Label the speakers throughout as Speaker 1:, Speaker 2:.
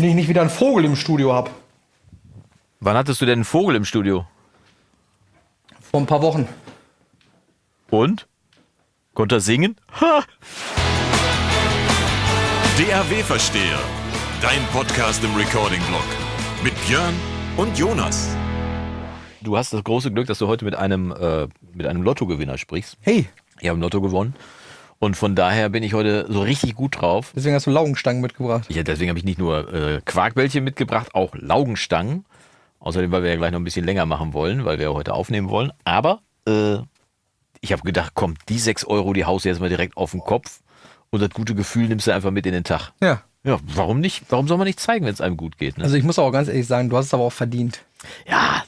Speaker 1: Wenn ich nicht wieder einen Vogel im Studio habe.
Speaker 2: Wann hattest du denn einen Vogel im Studio?
Speaker 1: Vor ein paar Wochen.
Speaker 2: Und? Konnte er singen? Ha!
Speaker 3: DAW-Versteher. Dein Podcast im Recording-Blog. Mit Björn und Jonas.
Speaker 2: Du hast das große Glück, dass du heute mit einem, äh, mit einem Lottogewinner sprichst.
Speaker 1: Hey,
Speaker 2: Ich habe im Lotto gewonnen. Und von daher bin ich heute so richtig gut drauf.
Speaker 1: deswegen hast du Laugenstangen mitgebracht.
Speaker 2: Ja, deswegen habe ich nicht nur äh, Quarkbällchen mitgebracht, auch Laugenstangen. Außerdem, weil wir ja gleich noch ein bisschen länger machen wollen, weil wir ja heute aufnehmen wollen. Aber äh, ich habe gedacht, komm, die 6 Euro, die haust du jetzt mal direkt auf den Kopf. Und das gute Gefühl nimmst du einfach mit in den Tag.
Speaker 1: Ja.
Speaker 2: Ja, warum nicht? Warum soll man nicht zeigen, wenn es einem gut geht? Ne?
Speaker 1: Also ich muss auch ganz ehrlich sagen, du hast es aber auch verdient.
Speaker 2: ja,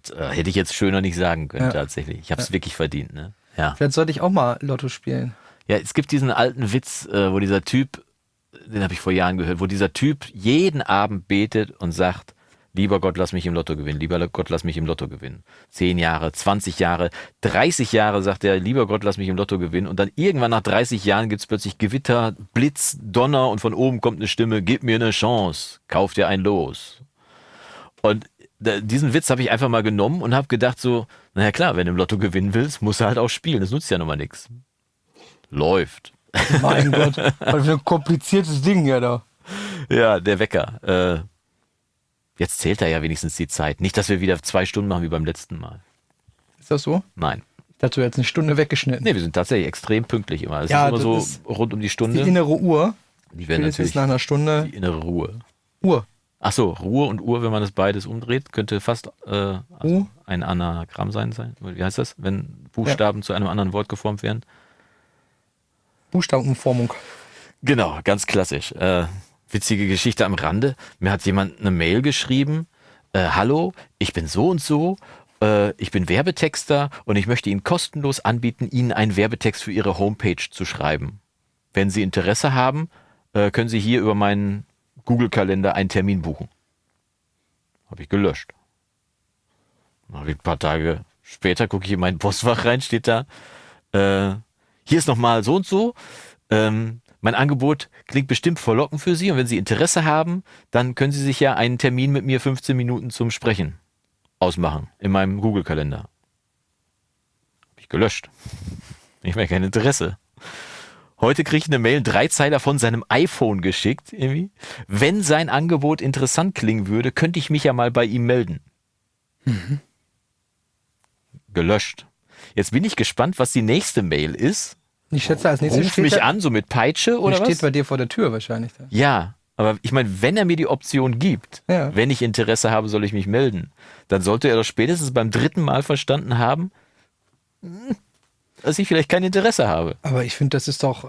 Speaker 2: das äh, hätte ich jetzt schöner nicht sagen können,
Speaker 1: Ja.
Speaker 2: tatsächlich. Ich habe es wirklich verdient. Ne? Ja.
Speaker 1: Vielleicht sollte ich auch mal Lotto spielen.
Speaker 2: Ja, es gibt diesen alten Witz, äh, wo dieser Typ, den habe ich vor Jahren gehört, wo dieser Typ jeden Abend betet und sagt, lieber Gott, lass mich im Lotto gewinnen, lieber Gott, lass mich im Lotto gewinnen. Zehn Jahre, 20 Jahre, 30 Jahre sagt er, lieber Gott, lass mich im Lotto gewinnen. Und dann irgendwann nach 30 Jahren gibt's plötzlich Gewitter, Blitz, Donner und von oben kommt eine Stimme, gib mir eine Chance, kauf dir ein Los. Und diesen Witz habe ich einfach mal genommen und habe gedacht so, naja klar, wenn du im Lotto gewinnen willst, musst du halt auch spielen, das nutzt ja nun mal nichts. Läuft.
Speaker 1: Mein Gott, was für ein kompliziertes Ding ja da.
Speaker 2: Ja, der Wecker. Äh, jetzt zählt er ja wenigstens die Zeit. Nicht, dass wir wieder zwei Stunden machen wie beim letzten Mal.
Speaker 1: Ist das so?
Speaker 2: Nein.
Speaker 1: Du jetzt eine Stunde weggeschnitten.
Speaker 2: Nee, wir sind tatsächlich extrem pünktlich immer. Es
Speaker 1: Ja,
Speaker 2: ist immer
Speaker 1: das
Speaker 2: so
Speaker 1: ist
Speaker 2: rund um die
Speaker 1: Die
Speaker 2: Stunde.
Speaker 1: innere Uhr.
Speaker 2: Die werden natürlich
Speaker 1: nach einer Stunde
Speaker 2: die innere Ruhe.
Speaker 1: Uhr.
Speaker 2: Ach so, Ruhe und Uhr, wenn man das beides umdreht, könnte fast äh, also ein Anagramm sein, sein. Wie heißt das, wenn Buchstaben zu einem anderen Wort geformt werden?
Speaker 1: Buchstabenumformung.
Speaker 2: Genau, ganz klassisch. Äh, witzige Geschichte am Rande. Mir hat jemand eine Mail geschrieben. Äh, Hallo, ich bin so und so. Äh, ich bin Werbetexter und ich möchte Ihnen kostenlos anbieten, Ihnen einen Werbetext für Ihre Homepage zu schreiben. Wenn Sie Interesse haben, äh, können Sie hier über meinen Google-Kalender einen Termin buchen. Habe ich gelöscht. Dann ich ein paar Tage später gucke ich in mein Postfach rein, steht da, äh, hier ist nochmal so und so. Ähm, mein Angebot klingt bestimmt verlockend für Sie und wenn Sie Interesse haben, dann können Sie sich ja einen Termin mit mir 15 Minuten zum Sprechen ausmachen in meinem Google-Kalender. Hab ich gelöscht. Ich mehr kein Interesse. Heute kriege ich eine Mail, drei Zeiler von seinem iPhone geschickt, irgendwie. Wenn sein Angebot interessant klingen würde, könnte ich mich ja mal bei ihm melden. Gelöscht. Jetzt bin ich gespannt, was die nächste Mail ist.
Speaker 1: Ich schätze, als nächstes
Speaker 2: Ruf
Speaker 1: steht,
Speaker 2: mich
Speaker 1: er,
Speaker 2: an, so mit Peitsche oder
Speaker 1: steht
Speaker 2: was?
Speaker 1: bei dir vor der Tür wahrscheinlich. Da.
Speaker 2: Ja, aber ich meine, wenn er mir die Option gibt,
Speaker 1: Ja.
Speaker 2: wenn ich Interesse habe, soll ich mich melden, dann sollte er doch spätestens beim dritten Mal verstanden haben, hm, dass ich vielleicht kein Interesse habe.
Speaker 1: Aber ich finde, das ist doch äh,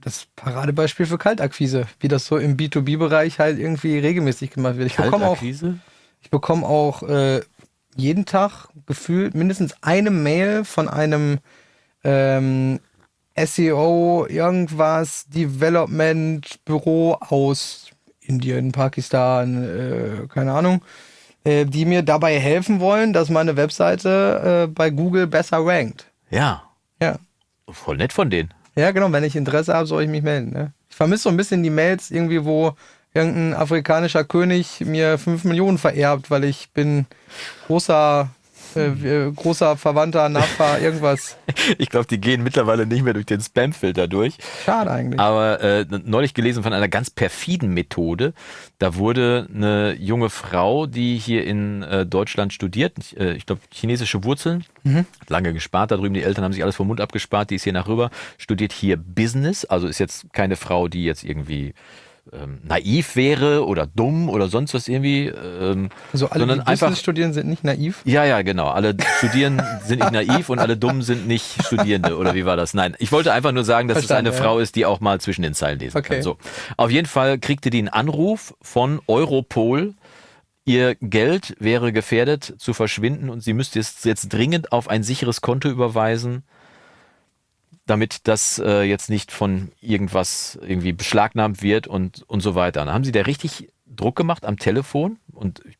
Speaker 1: das Paradebeispiel für Kaltakquise, wie das so im B2B-Bereich halt irgendwie regelmäßig gemacht wird. Ich bekomme auch, ich bekomme auch äh, jeden Tag gefühlt mindestens eine Mail von einem ähm, SEO, irgendwas, Development Büro aus Indien, Pakistan, äh, keine Ahnung, äh, die mir dabei helfen wollen, dass meine Webseite äh, bei Google besser rankt.
Speaker 2: Ja,
Speaker 1: Ja.
Speaker 2: voll nett von denen.
Speaker 1: Ja, genau, wenn ich Interesse habe, soll ich mich melden. Ne? Ich vermisse so ein bisschen die Mails irgendwie, wo irgendein afrikanischer König mir 5 Millionen vererbt, weil ich bin großer, äh, äh, großer Verwandter, Nachfahr, irgendwas.
Speaker 2: Ich glaube, die gehen mittlerweile nicht mehr durch den Spam-Filter durch.
Speaker 1: Schade eigentlich.
Speaker 2: Aber äh, neulich gelesen von einer ganz perfiden Methode. Da wurde eine junge Frau, die hier in äh, Deutschland studiert, äh, ich glaube chinesische Wurzeln, hat lange gespart da drüben, die Eltern haben sich alles vom Mund abgespart, die ist hier nach rüber, studiert hier Business, also ist jetzt keine Frau, die jetzt irgendwie ähm, naiv wäre oder dumm oder sonst was irgendwie, ähm,
Speaker 1: also alle,
Speaker 2: sondern
Speaker 1: die
Speaker 2: einfach
Speaker 1: Business studieren, sind nicht naiv.
Speaker 2: ja, ja, genau. Alle Studieren sind nicht naiv und alle Dummen sind nicht Studierende. Oder wie war das? Nein, ich wollte einfach nur sagen, dass
Speaker 1: Verstanden,
Speaker 2: es eine
Speaker 1: ja.
Speaker 2: Frau ist, die auch mal zwischen den Zeilen lesen
Speaker 1: Okay.
Speaker 2: kann. So. Auf jeden Fall kriegte die einen Anruf von Europol. Ihr Geld wäre gefährdet zu verschwinden und sie müsste es jetzt dringend auf ein sicheres Konto überweisen, damit das äh, jetzt nicht von irgendwas irgendwie beschlagnahmt wird und, und so weiter. Dann haben sie da richtig Druck gemacht am Telefon und ich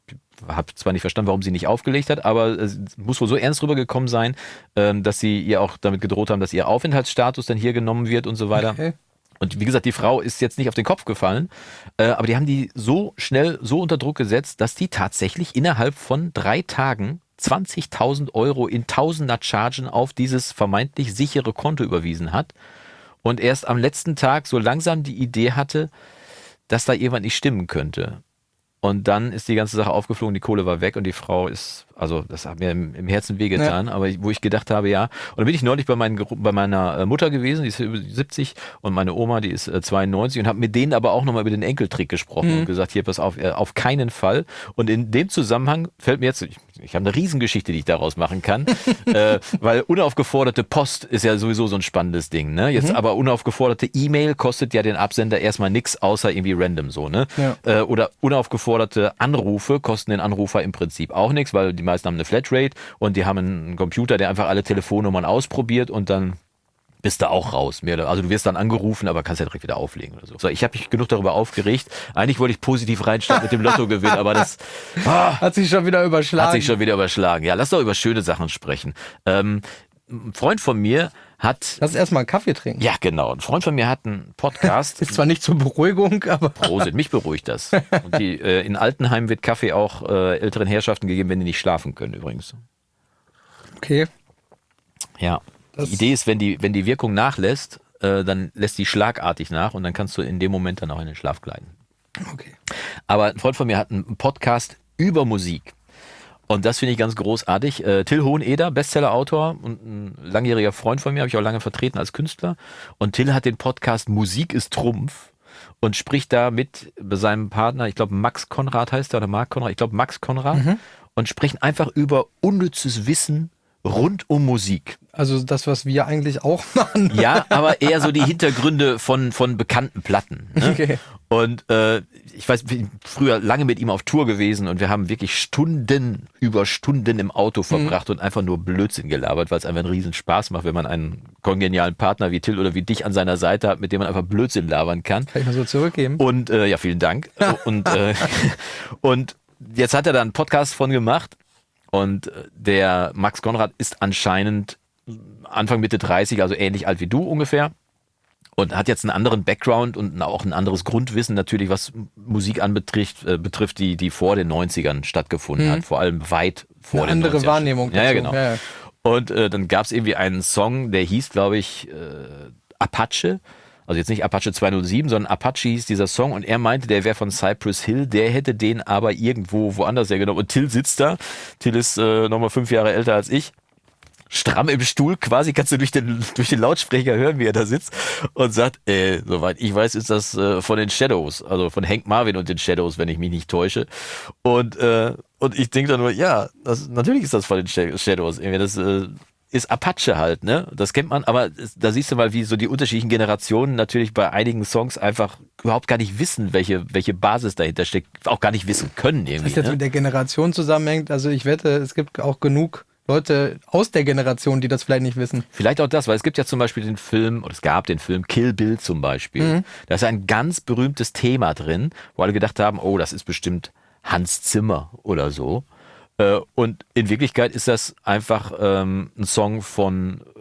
Speaker 2: habe zwar nicht verstanden, warum sie nicht aufgelegt hat, aber es muss wohl so ernst rübergekommen sein, ähm, dass sie ihr auch damit gedroht haben, dass ihr Aufenthaltsstatus dann hier genommen wird und so weiter.
Speaker 1: Okay.
Speaker 2: Und wie gesagt, die Frau ist jetzt nicht auf den Kopf gefallen, äh, aber die haben die so schnell, so unter Druck gesetzt, dass die tatsächlich innerhalb von drei Tagen 20.000 Euro in Tausender Chargen auf dieses vermeintlich sichere Konto überwiesen hat und erst am letzten Tag so langsam die Idee hatte, dass da irgendwas nicht stimmen könnte. Und dann ist die ganze Sache aufgeflogen, die Kohle war weg und die Frau ist, also das hat mir im, im Herzen wehgetan, ja. aber ich, wo ich gedacht habe, ja. Und dann bin ich neulich bei, meinen, bei meiner äh, Mutter gewesen, die ist 70 und meine Oma, die ist 92 äh, und habe mit denen aber auch nochmal über den Enkeltrick gesprochen mhm. und gesagt, hier, pass auf, äh, auf keinen Fall. Und in dem Zusammenhang fällt mir jetzt, ich, ich habe eine Riesengeschichte, die ich daraus machen kann, äh, weil unaufgeforderte Post ist ja sowieso so ein spannendes Ding, ne? Jetzt mhm. aber unaufgeforderte E-Mail kostet ja den Absender erstmal nichts, außer irgendwie random so, ne? Ja. Äh, oder unaufgeforderte Anrufe kosten den Anrufer im Prinzip auch nichts, weil die meisten haben eine Flatrate und die haben einen Computer, der einfach alle Telefonnummern ausprobiert und dann bist du auch raus. Also du wirst dann angerufen, aber kannst ja direkt wieder auflegen oder so. so ich habe mich genug darüber aufgeregt. Eigentlich wollte ich positiv reinstarten mit dem Lottogewinn, aber das
Speaker 1: ah, hat sich schon wieder überschlagen.
Speaker 2: Hat sich schon wieder überschlagen. Ja, lass doch über schöne Sachen sprechen. Ähm, ein Freund von mir hat.
Speaker 1: Lass erstmal einen Kaffee trinken.
Speaker 2: Ja, genau. Ein Freund von mir hat einen Podcast.
Speaker 1: Ist zwar nicht zur Beruhigung, aber.
Speaker 2: Prosit, mich beruhigt das. Und die, äh, in Altenheim wird Kaffee auch äh, älteren Herrschaften gegeben, wenn die nicht schlafen können, übrigens.
Speaker 1: Okay.
Speaker 2: Ja. Das die Idee ist, wenn die, wenn die Wirkung nachlässt, äh, dann lässt die schlagartig nach und dann kannst du in dem Moment dann auch in den Schlaf gleiten.
Speaker 1: Okay.
Speaker 2: Aber ein Freund von mir hat einen Podcast über Musik. Und das finde ich ganz großartig. Äh, Till Hoheneder, Bestseller-Autor und ein langjähriger Freund von mir, habe ich auch lange vertreten als Künstler. Und Till hat den Podcast Musik ist Trumpf und spricht da mit seinem Partner, ich glaube Max Konrad heißt er oder Marc Konrad, ich glaube Max Konrad, mhm. und sprechen einfach über unnützes Wissen rund um Musik.
Speaker 1: Also das, was wir eigentlich auch machen.
Speaker 2: Ja, aber eher so die Hintergründe von, von bekannten Platten. Ne? Okay. Und äh, ich weiß, ich bin früher lange mit ihm auf Tour gewesen und wir haben wirklich Stunden über Stunden im Auto verbracht mhm. und einfach nur Blödsinn gelabert, weil es einfach einen riesen Spaß macht, wenn man einen kongenialen Partner wie Till oder wie dich an seiner Seite hat, mit dem man einfach Blödsinn labern kann.
Speaker 1: Kann ich mal so zurückgeben.
Speaker 2: Und äh, ja, vielen Dank. und, äh, und jetzt hat er da einen Podcast von gemacht und äh, der Max Konrad ist anscheinend Anfang Mitte 30, also ähnlich alt wie du ungefähr. Und hat jetzt einen anderen Background und auch ein anderes Grundwissen natürlich, was Musik anbetrifft, äh, betrifft, die, die vor den 90ern stattgefunden mhm. hat. Vor allem weit vor
Speaker 1: Eine den andere 90ern. Wahrnehmung.
Speaker 2: Ja, ja, genau. Ja, ja. Und äh, dann gab es irgendwie einen Song, der hieß, glaube ich, äh, Apache. Also jetzt nicht Apache 207, sondern Apache hieß dieser Song und er meinte, der wäre von Cypress Hill, der hätte den aber irgendwo woanders hergenommen. Und Till sitzt da. Till ist äh, nochmal fünf Jahre älter als ich stramm im Stuhl, quasi kannst du durch den, durch den Lautsprecher hören, wie er da sitzt und sagt, äh, soweit ich weiß, ist das äh, von den Shadows, also von Hank Marvin und den Shadows, wenn ich mich nicht täusche. Und, äh, und ich denke dann nur, ja, das, natürlich ist das von den Shadows. Irgendwie das äh, ist Apache halt, ne? Das kennt man, aber da siehst du mal, wie so die unterschiedlichen Generationen natürlich bei einigen Songs einfach überhaupt gar nicht wissen, welche, welche Basis dahinter steckt, auch gar nicht wissen können irgendwie.
Speaker 1: Was jetzt
Speaker 2: ne?
Speaker 1: mit der Generation zusammenhängt, also ich wette, es gibt auch genug Leute aus der Generation, die das vielleicht nicht wissen.
Speaker 2: Vielleicht auch das, weil es gibt ja zum Beispiel den Film, oder es gab den Film Kill Bill zum Beispiel. Mhm. Da ist ein ganz berühmtes Thema drin, wo alle gedacht haben, oh, das ist bestimmt Hans Zimmer oder so. Äh, und in Wirklichkeit ist das einfach ähm, ein Song von äh,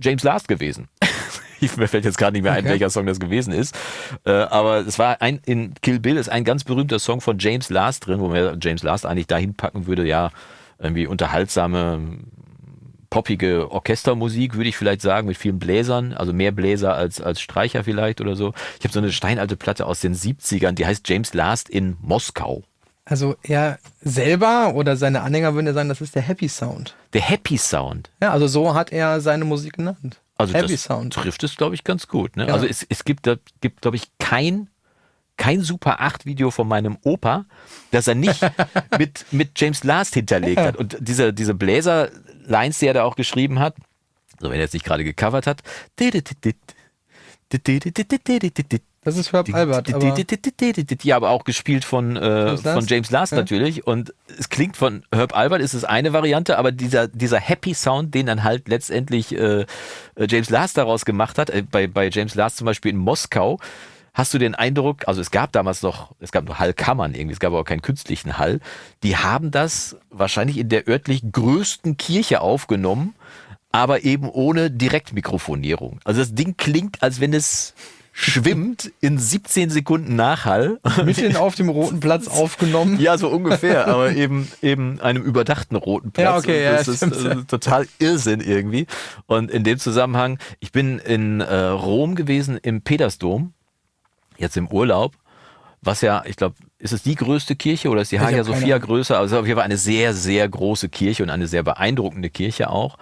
Speaker 2: James Last gewesen. Mir fällt jetzt gerade nicht mehr ein, okay. welcher Song das gewesen ist. Äh, aber es war ein, in Kill Bill ist ein ganz berühmter Song von James Last drin, wo man James Last eigentlich dahin packen würde, ja, irgendwie unterhaltsame, poppige Orchestermusik, würde ich vielleicht sagen, mit vielen Bläsern, also mehr Bläser als, als Streicher vielleicht oder so. Ich habe so eine steinalte Platte aus den 70ern, die heißt James Last in Moskau.
Speaker 1: Also er selber oder seine Anhänger würden ja sagen, das ist der Happy Sound.
Speaker 2: Der Happy Sound.
Speaker 1: Ja, also so hat er seine Musik genannt.
Speaker 2: Also Happy das Sound. trifft es, glaube ich, ganz gut. Ne? Ja. Also es, es gibt, gibt glaube ich, kein kein Super 8 Video von meinem Opa, das er nicht mit, mit James Last hinterlegt hat. Und diese, diese Bläser-Lines, die er da auch geschrieben hat, so wenn er jetzt nicht gerade gecovert hat,
Speaker 1: das ist Herb Albert. Aber
Speaker 2: ja, aber auch gespielt von, äh, von James Last ja. natürlich. Und es klingt von Herb Albert, ist es eine Variante, aber dieser, dieser Happy Sound, den dann halt letztendlich äh, James Last daraus gemacht hat, äh, bei, bei James Last zum Beispiel in Moskau, Hast du den Eindruck, also es gab damals noch, es gab nur Hallkammern irgendwie, es gab aber keinen künstlichen Hall. Die haben das wahrscheinlich in der örtlich größten Kirche aufgenommen, aber eben ohne Direktmikrofonierung. Also das Ding klingt, als wenn es schwimmt in 17 Sekunden Nachhall.
Speaker 1: Mitten auf dem roten Platz aufgenommen.
Speaker 2: Ja, so ungefähr, aber eben eben einem überdachten roten Platz.
Speaker 1: Ja, okay,
Speaker 2: Und das
Speaker 1: ja,
Speaker 2: ist
Speaker 1: stimmt.
Speaker 2: äh, total Irrsinn irgendwie. Und in dem Zusammenhang, ich bin in äh, Rom gewesen im Petersdom, jetzt im Urlaub, was ja, ich glaube, ist es die größte Kirche oder ist die Hagia Sophia größer? Also auf jeden Fall eine sehr, sehr große Kirche und eine sehr beeindruckende Kirche auch.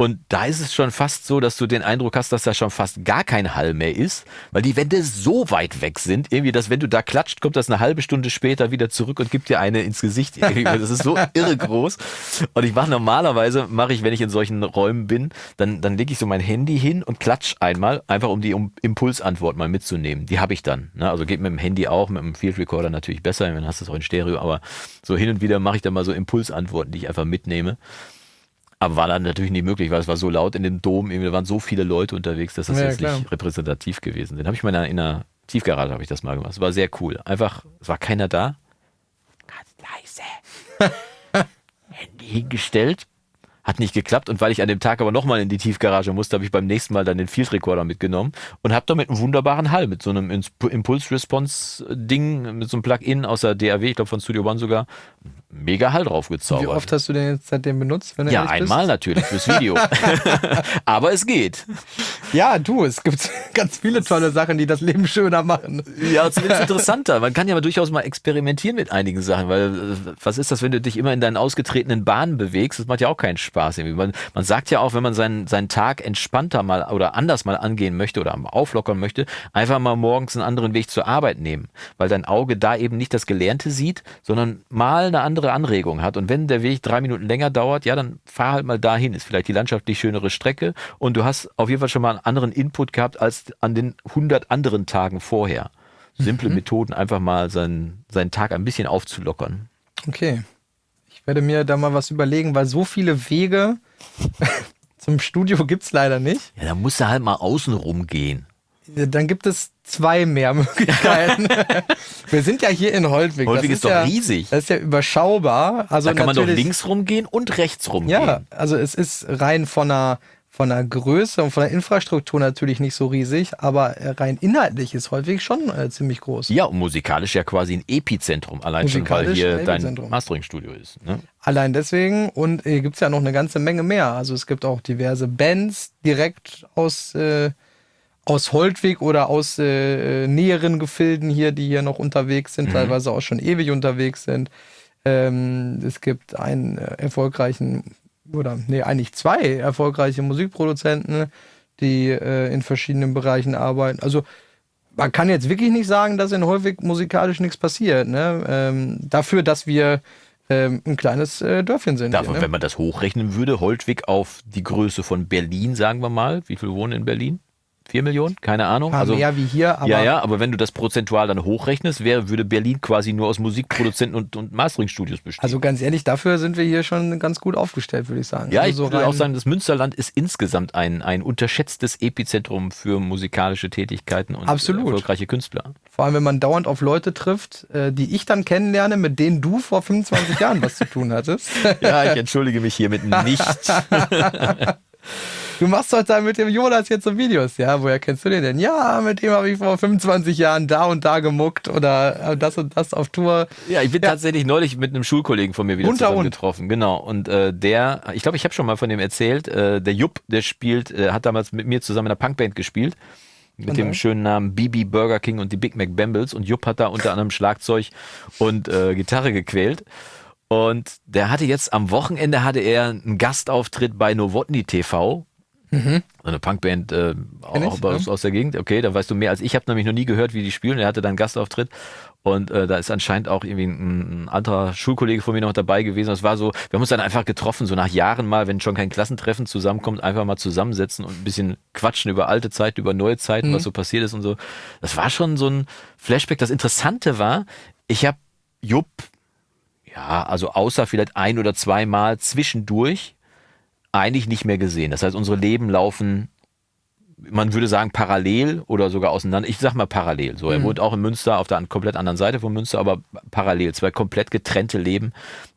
Speaker 2: Und da ist es schon fast so, dass du den Eindruck hast, dass da schon fast gar kein Hall mehr ist, weil die Wände so weit weg sind, irgendwie, dass wenn du da klatscht, kommt das eine halbe Stunde später wieder zurück und gibt dir eine ins Gesicht. Das ist so irre groß. Und ich mache normalerweise, mache ich, wenn ich in solchen Räumen bin, dann, dann lege ich so mein Handy hin und klatsch einmal, einfach um die Impulsantwort mal mitzunehmen. Die habe ich dann. Ne? Also geht mit dem Handy auch, mit dem Field Recorder natürlich besser, dann hast du es auch in Stereo, aber so hin und wieder mache ich dann mal so Impulsantworten, die ich einfach mitnehme. Aber war dann natürlich nicht möglich, weil es war so laut in dem Dom, da waren so viele Leute unterwegs, dass das
Speaker 1: Ja,
Speaker 2: jetzt
Speaker 1: klar.
Speaker 2: nicht repräsentativ gewesen sind. Habe ich mal in einer, in einer Tiefgarage habe ich das mal gemacht. Es war sehr cool. Einfach, es war keiner da. Ganz leise. Handy hingestellt. Hat nicht geklappt und weil ich an dem Tag aber nochmal in die Tiefgarage musste, habe ich beim nächsten Mal dann den Field Recorder mitgenommen und habe damit einen wunderbaren Hall mit so einem Impulse-Response-Ding, mit so einem Plugin aus der DAW, ich glaube von Studio One sogar, mega Hall drauf
Speaker 1: Wie
Speaker 2: gezaubert.
Speaker 1: oft hast du den jetzt seitdem benutzt? Wenn du
Speaker 2: Ja, einmal
Speaker 1: Bist?
Speaker 2: natürlich fürs Video. Aber es geht.
Speaker 1: Ja, du, es gibt ganz viele tolle Sachen, die das Leben schöner machen.
Speaker 2: Ja, zumindest interessanter. Man kann ja aber durchaus mal experimentieren mit einigen Sachen, weil äh, was ist das, wenn du dich immer in deinen ausgetretenen Bahnen bewegst? Das macht ja auch keinen Spaß. Irgendwie. Man, man sagt ja auch, wenn man seinen, seinen Tag entspannter mal oder anders mal angehen möchte oder auflockern möchte, einfach mal morgens einen anderen Weg zur Arbeit nehmen, weil dein Auge da eben nicht das Gelernte sieht, sondern mal eine andere Anregung hat. Und wenn der Weg drei Minuten länger dauert, ja, dann fahr halt mal dahin. Ist vielleicht die landschaftlich schönere Strecke und du hast auf jeden Fall schon mal einen anderen Input gehabt als an den 100 anderen Tagen vorher. Simple Methoden, einfach mal seinen, seinen Tag ein bisschen aufzulockern.
Speaker 1: Okay. Ich werde mir da mal was überlegen, weil so viele Wege zum Studio gibt es leider nicht.
Speaker 2: Ja, da musst du halt mal außen rumgehen.
Speaker 1: Dann gibt es zwei mehr Möglichkeiten. Wir sind ja hier in Holtwig.
Speaker 2: Holtwig
Speaker 1: das
Speaker 2: ist doch
Speaker 1: ja,
Speaker 2: riesig.
Speaker 1: Das ist ja überschaubar. Also
Speaker 2: Da kann man doch links rumgehen und rechts rumgehen.
Speaker 1: Ja, also es ist rein von der, von der Größe und von der Infrastruktur natürlich nicht so riesig, aber rein inhaltlich ist Holtwig schon äh, ziemlich groß.
Speaker 2: Ja, und musikalisch ja quasi ein Epizentrum, allein schon, weil hier
Speaker 1: ein
Speaker 2: dein. Mastering-Studio ist. Ne?
Speaker 1: Allein deswegen und hier gibt es ja noch eine ganze Menge mehr. Also es gibt auch diverse Bands direkt aus, äh, aus Holtwig oder aus äh, näheren Gefilden hier, die hier noch unterwegs sind, teilweise auch schon ewig unterwegs sind. Ähm, es gibt einen äh, erfolgreichen, oder nee, eigentlich zwei erfolgreiche Musikproduzenten, die äh, in verschiedenen Bereichen arbeiten. Also man kann jetzt wirklich nicht sagen, dass in Holtwig musikalisch nichts passiert. Ne? Ähm, dafür, dass wir ähm, ein kleines äh, Dörfchen sind.
Speaker 2: Davon,
Speaker 1: hier,
Speaker 2: wenn
Speaker 1: ne?
Speaker 2: man das hochrechnen würde, Holtwig auf die Größe von Berlin, sagen wir mal. Wie viel wohnen in Berlin? Vier Millionen? Keine Ahnung.
Speaker 1: Paar mehr wie hier, aber
Speaker 2: ja, ja, aber wenn du das prozentual dann hochrechnest, wäre, würde Berlin quasi nur aus Musikproduzenten und, und Mastering-Studios bestehen.
Speaker 1: also ganz ehrlich, dafür sind wir hier schon ganz gut aufgestellt, würde ich sagen.
Speaker 2: ja,
Speaker 1: also
Speaker 2: ich
Speaker 1: so
Speaker 2: würde auch sagen, das Münsterland ist insgesamt ein, ein unterschätztes Epizentrum für musikalische Tätigkeiten und
Speaker 1: Absolut.
Speaker 2: erfolgreiche Künstler.
Speaker 1: Vor allem, wenn man dauernd auf Leute trifft, äh, die ich dann kennenlerne, mit denen du vor 25 Jahren was zu tun hattest.
Speaker 2: Ja, ich entschuldige mich hiermit nicht.
Speaker 1: Du machst doch da mit dem Jonas jetzt so Videos, ja? Woher kennst du den denn? Ja, mit dem habe ich vor 25 Jahren da und da gemuckt oder äh, das und das auf Tour.
Speaker 2: Ja, ich bin tatsächlich neulich mit einem Schulkollegen von mir wieder
Speaker 1: Unter
Speaker 2: zusammen
Speaker 1: und.
Speaker 2: getroffen. Genau. Und äh, der, ich glaube, ich habe schon mal von dem erzählt, äh, der Jupp, der spielt, äh, hat damals mit mir zusammen in einer Punkband gespielt. Mit dem schönen Namen BB Burger King und die Big Mac Bambles. Und Jupp hat da unter anderem Schlagzeug und äh, Gitarre gequält. Und der hatte jetzt am Wochenende hatte er einen Gastauftritt bei Novotny TV. So eine Punkband äh, auch
Speaker 1: ja.
Speaker 2: aus der Gegend. Okay, da weißt du mehr als ich. Ich habe nämlich noch nie gehört, wie die spielen. Er hatte dann einen Gastauftritt und äh, da ist anscheinend auch irgendwie ein, ein anderer Schulkollege von mir noch dabei gewesen. Das war so, wir haben uns dann einfach getroffen, so nach Jahren mal, wenn schon kein Klassentreffen zusammenkommt, einfach mal zusammensetzen und ein bisschen quatschen über alte Zeiten, über neue Zeiten, was so passiert ist und so. Das war schon so ein Flashback. Das Interessante war, ich habe Jupp, ja, also außer vielleicht ein oder zweimal zwischendurch eigentlich nicht mehr gesehen. Das heißt, unsere Leben laufen, man würde sagen, parallel oder sogar auseinander. Ich sag mal parallel. So, er wohnt auch in Münster auf der komplett anderen Seite von Münster, aber parallel. Zwei komplett getrennte Leben,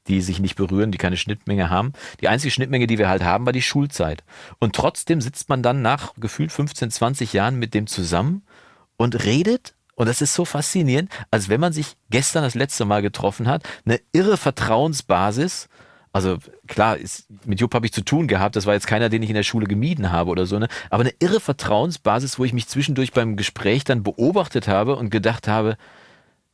Speaker 2: die sich nicht berühren, die keine Schnittmenge haben. Die einzige Schnittmenge, die wir halt haben, war die Schulzeit. Und trotzdem sitzt man dann nach gefühlt 15, 20 Jahren mit dem zusammen und redet und das ist so faszinierend, als wenn man sich gestern das letzte Mal getroffen hat, eine irre Vertrauensbasis. Also klar, ist, mit Jupp habe ich zu tun gehabt, das war jetzt keiner, den ich in der Schule gemieden habe oder so, ne? aber eine irre Vertrauensbasis, wo ich mich zwischendurch beim Gespräch dann beobachtet habe und gedacht habe,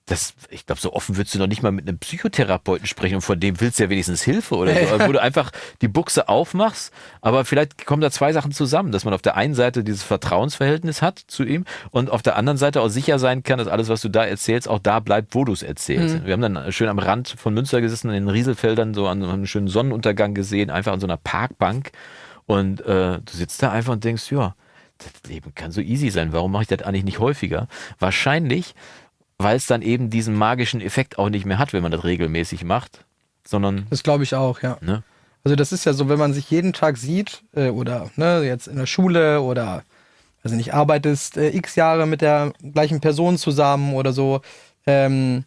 Speaker 2: das, ich glaube, so offen würdest du noch nicht mal mit einem Psychotherapeuten sprechen und von dem willst du ja wenigstens Hilfe oder so. Also, wo du einfach die Buchse aufmachst, aber vielleicht kommen da zwei Sachen zusammen, dass man auf der einen Seite dieses Vertrauensverhältnis hat zu ihm und auf der anderen Seite auch sicher sein kann, dass alles, was du da erzählst, auch da bleibt, wo du es erzählst. Mhm. Wir haben dann schön am Rand von Münster gesessen, in den Rieselfeldern, so an einem schönen Sonnenuntergang gesehen, einfach an so einer Parkbank und äh, du sitzt da einfach und denkst, ja, das Leben kann so easy sein. Warum mache ich das eigentlich nicht häufiger? Wahrscheinlich, weil es dann eben diesen magischen Effekt auch nicht mehr hat, wenn man das regelmäßig macht, sondern.
Speaker 1: Das glaube ich auch, ja. Ne? Also das ist ja so, wenn man sich jeden Tag sieht äh, oder ne, jetzt in der Schule oder also nicht arbeitest äh, x Jahre mit der gleichen Person zusammen oder so. Ähm,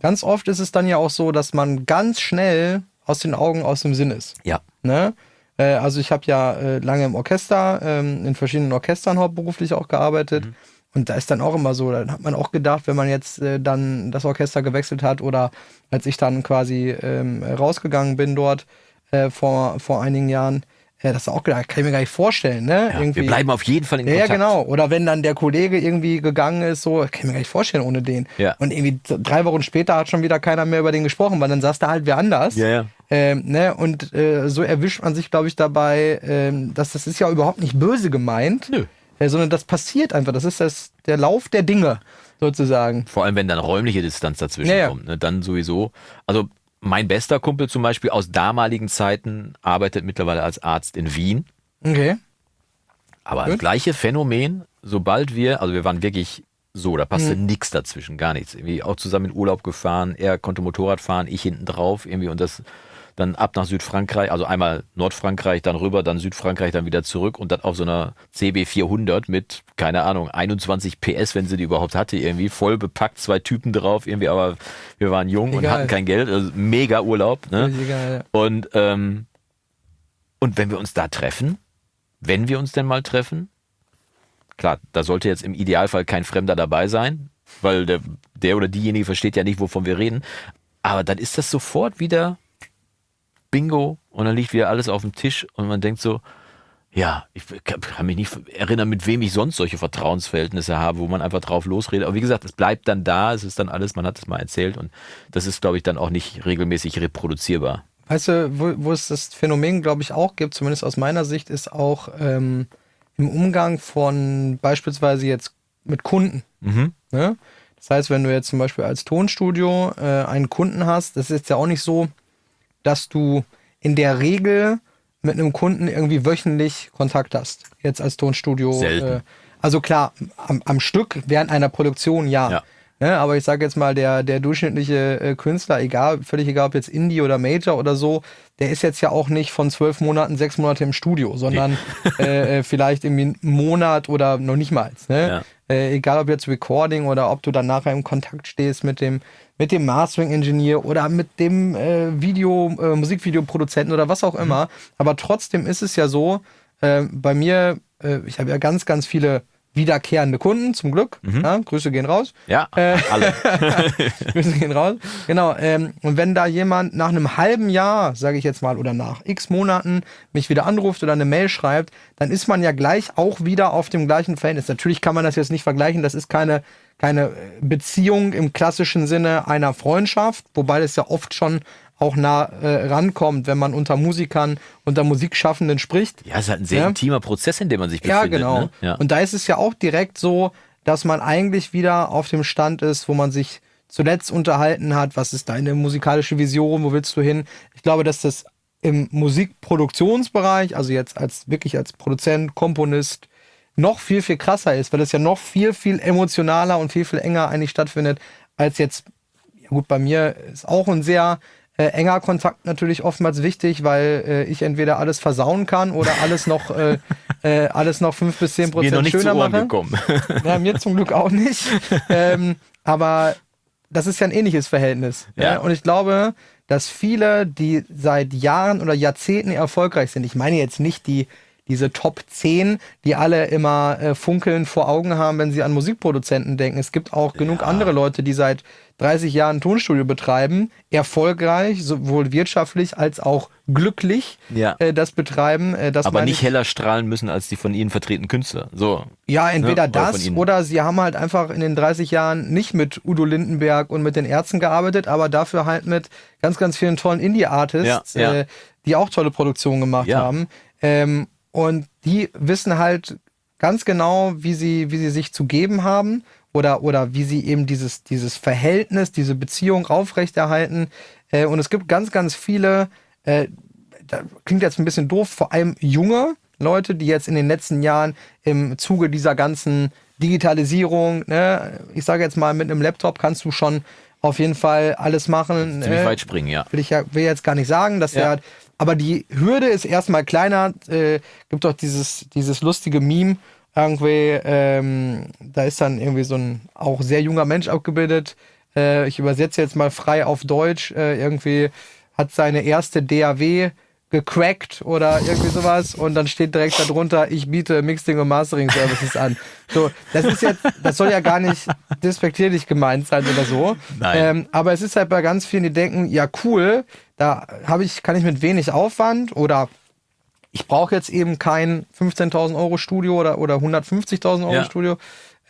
Speaker 1: ganz oft ist es dann ja auch so, dass man ganz schnell aus den Augen, aus dem Sinn ist.
Speaker 2: Ja.
Speaker 1: Ne? Äh, also ich habe ja äh, lange im Orchester, ähm, in verschiedenen Orchestern hauptberuflich auch gearbeitet. Mhm. Und da ist dann auch immer so, dann hat man auch gedacht, wenn man jetzt äh, dann das Orchester gewechselt hat oder als ich dann quasi ähm, rausgegangen bin dort äh, vor, vor einigen Jahren, äh, das auch gedacht, kann ich mir gar nicht vorstellen, ne?
Speaker 2: Ja, wir bleiben auf jeden Fall in
Speaker 1: Kontakt. Ja, genau. Oder wenn dann der Kollege irgendwie gegangen ist, so, kann ich mir gar nicht vorstellen ohne den.
Speaker 2: Ja.
Speaker 1: Und irgendwie drei Wochen später hat schon wieder keiner mehr über den gesprochen, weil dann saß da halt wer anders.
Speaker 2: Ja, ja.
Speaker 1: Ähm, ne? Und äh, so erwischt man sich, glaube ich, dabei, ähm, dass das ist ja überhaupt nicht böse gemeint.
Speaker 2: Nö
Speaker 1: sondern das passiert einfach. Das ist das, der Lauf der Dinge sozusagen.
Speaker 2: Vor allem, wenn dann räumliche Distanz dazwischen ja, kommt, ne? dann sowieso. Also mein bester Kumpel zum Beispiel aus damaligen Zeiten arbeitet mittlerweile als Arzt in Wien.
Speaker 1: Okay.
Speaker 2: Aber Gut. das gleiche Phänomen, sobald wir, also wir waren wirklich so, da passte mhm. nichts dazwischen, gar nichts. Irgendwie auch zusammen in Urlaub gefahren, er konnte Motorrad fahren, ich hinten drauf, irgendwie und das dann ab nach Südfrankreich, also einmal Nordfrankreich, dann rüber, dann Südfrankreich, dann wieder zurück und dann auf so einer CB 400 mit, keine Ahnung, 21 PS, wenn sie die überhaupt hatte, irgendwie voll bepackt, zwei Typen drauf, irgendwie, aber wir waren jung Egal. und hatten kein Geld, also mega Urlaub. Ne? Egal, ja. Und, ähm, und wenn wir uns da treffen, wenn wir uns denn mal treffen, klar, da sollte jetzt im Idealfall kein Fremder dabei sein, weil der, der oder diejenige versteht ja nicht, wovon wir reden. Aber dann ist das sofort wieder Bingo und dann liegt wieder alles auf dem Tisch und man denkt so, ja, ich kann mich nicht erinnern, mit wem ich sonst solche Vertrauensverhältnisse habe, wo man einfach drauf losredet. Aber wie gesagt, es bleibt dann da, es ist dann alles, man hat es mal erzählt und das ist, glaube ich, dann auch nicht regelmäßig reproduzierbar.
Speaker 1: Weißt du, wo, wo es das Phänomen, glaube ich, auch gibt, zumindest aus meiner Sicht, ist auch ähm, im Umgang von beispielsweise jetzt mit Kunden.
Speaker 2: Mhm.
Speaker 1: Ne? Das heißt, wenn du jetzt zum Beispiel als Tonstudio äh, einen Kunden hast, das ist jetzt ja auch nicht so, dass du in der Regel mit einem Kunden irgendwie wöchentlich Kontakt hast. Jetzt als Tonstudio.
Speaker 2: Selten. Äh,
Speaker 1: also klar, am, am, Stück während einer Produktion ja. ja. Ne, aber ich sage jetzt mal, der, der durchschnittliche äh, Künstler, egal, völlig egal, ob jetzt Indie oder Major oder so, der ist jetzt ja auch nicht von zwölf Monaten, sechs Monate im Studio, sondern nee. äh, äh vielleicht irgendwie einen Monat oder noch nicht mal. Ne? Ja. Äh, egal ob jetzt Recording oder ob du dann nachher im Kontakt stehst mit dem, mit dem Mastering-Engineer oder mit dem äh, Video, äh, Musikvideoproduzenten oder was auch mhm. immer. Aber trotzdem ist es ja so, äh, bei mir, äh, ich habe ja ganz, ganz viele wiederkehrende Kunden, zum Glück. Mhm. Ja, Grüße gehen raus.
Speaker 2: Ja, äh, alle.
Speaker 1: Grüße gehen raus. Genau. Ähm, und wenn da jemand nach einem halben Jahr, sage ich jetzt mal, oder nach x Monaten mich wieder anruft oder eine Mail schreibt, dann ist man ja gleich auch wieder auf dem gleichen Verhältnis. Natürlich kann man das jetzt nicht vergleichen. Das ist keine, keine Beziehung im klassischen Sinne einer Freundschaft, wobei das ja oft schon auch nah äh, rankommt, wenn man unter Musikern, unter Musikschaffenden spricht.
Speaker 2: Ja, es ist halt ein sehr ja. intimer Prozess, in dem man sich befindet.
Speaker 1: Ja, genau.
Speaker 2: Ne? Ja.
Speaker 1: Und da ist es ja auch direkt so, dass man eigentlich wieder auf dem Stand ist, wo man sich zuletzt unterhalten hat, was ist deine musikalische Vision, wo willst du hin? Ich glaube, dass das im Musikproduktionsbereich, also jetzt als wirklich als Produzent, Komponist, noch viel, viel krasser ist, weil es ja noch viel, viel emotionaler und viel, viel enger eigentlich stattfindet, als jetzt, ja gut, bei mir ist auch ein sehr äh, enger Kontakt natürlich oftmals wichtig, weil äh, ich entweder alles versauen kann oder alles noch, äh, äh, alles noch fünf bis zehn Prozent
Speaker 2: mir
Speaker 1: schöner
Speaker 2: mache.
Speaker 1: Gekommen. Ja, mir zum Glück auch nicht. ähm, aber das ist ja ein ähnliches Verhältnis.
Speaker 2: Ja.
Speaker 1: ja. Und ich glaube, dass viele, die seit Jahren oder Jahrzehnten erfolgreich sind, ich meine jetzt nicht die diese Top 10, die alle immer äh, funkeln vor Augen haben, wenn sie an Musikproduzenten denken. Es gibt auch genug andere Leute, die seit 30 Jahren ein Tonstudio betreiben, erfolgreich, sowohl wirtschaftlich als auch glücklich
Speaker 2: Ja.
Speaker 1: äh, das betreiben. Äh, das
Speaker 2: Aber nicht
Speaker 1: ich-
Speaker 2: heller strahlen müssen als die von ihnen vertretenen Künstler. So.
Speaker 1: Ja, entweder
Speaker 2: Ne? Oder von
Speaker 1: das oder sie haben halt einfach in den 30 Jahren nicht mit Udo Lindenberg und mit den Ärzten gearbeitet, aber dafür halt mit ganz, ganz vielen tollen Indie-Artists,
Speaker 2: Ja, ja.
Speaker 1: Äh, die auch tolle Produktionen gemacht
Speaker 2: Ja.
Speaker 1: haben. Ähm, und die wissen halt ganz genau, wie sie, wie sie sich zu geben haben oder, oder wie sie eben dieses, dieses Verhältnis, diese Beziehung aufrechterhalten. Äh, und es gibt ganz, ganz viele, äh, klingt jetzt ein bisschen doof, vor allem junge Leute, die jetzt in den letzten Jahren im Zuge dieser ganzen Digitalisierung, ne, ich sage jetzt mal, mit einem Laptop kannst du schon auf jeden Fall alles machen.
Speaker 2: Ziemlich
Speaker 1: äh,
Speaker 2: weit springen, ja.
Speaker 1: will ich ja will jetzt gar nicht sagen, dass
Speaker 2: Ja.
Speaker 1: der aber die Hürde ist erstmal kleiner. Äh, gibt doch dieses dieses lustige Meme irgendwie. Ähm, da ist dann irgendwie so ein auch sehr junger Mensch abgebildet. Äh, ich übersetze jetzt mal frei auf Deutsch. Äh, irgendwie hat seine erste DAW gecrackt oder irgendwie sowas und dann steht direkt darunter, ich biete Mixing und Mastering Services an. So, das ist jetzt, das soll ja gar nicht despektierlich gemeint sein oder so.
Speaker 2: Nein.
Speaker 1: Ähm, aber es ist halt bei ganz vielen, die denken, ja cool, da habe ich, kann ich mit wenig Aufwand oder ich brauche jetzt eben kein 15.000 Euro Studio oder, oder 150.000 Euro
Speaker 2: Ja.
Speaker 1: Studio,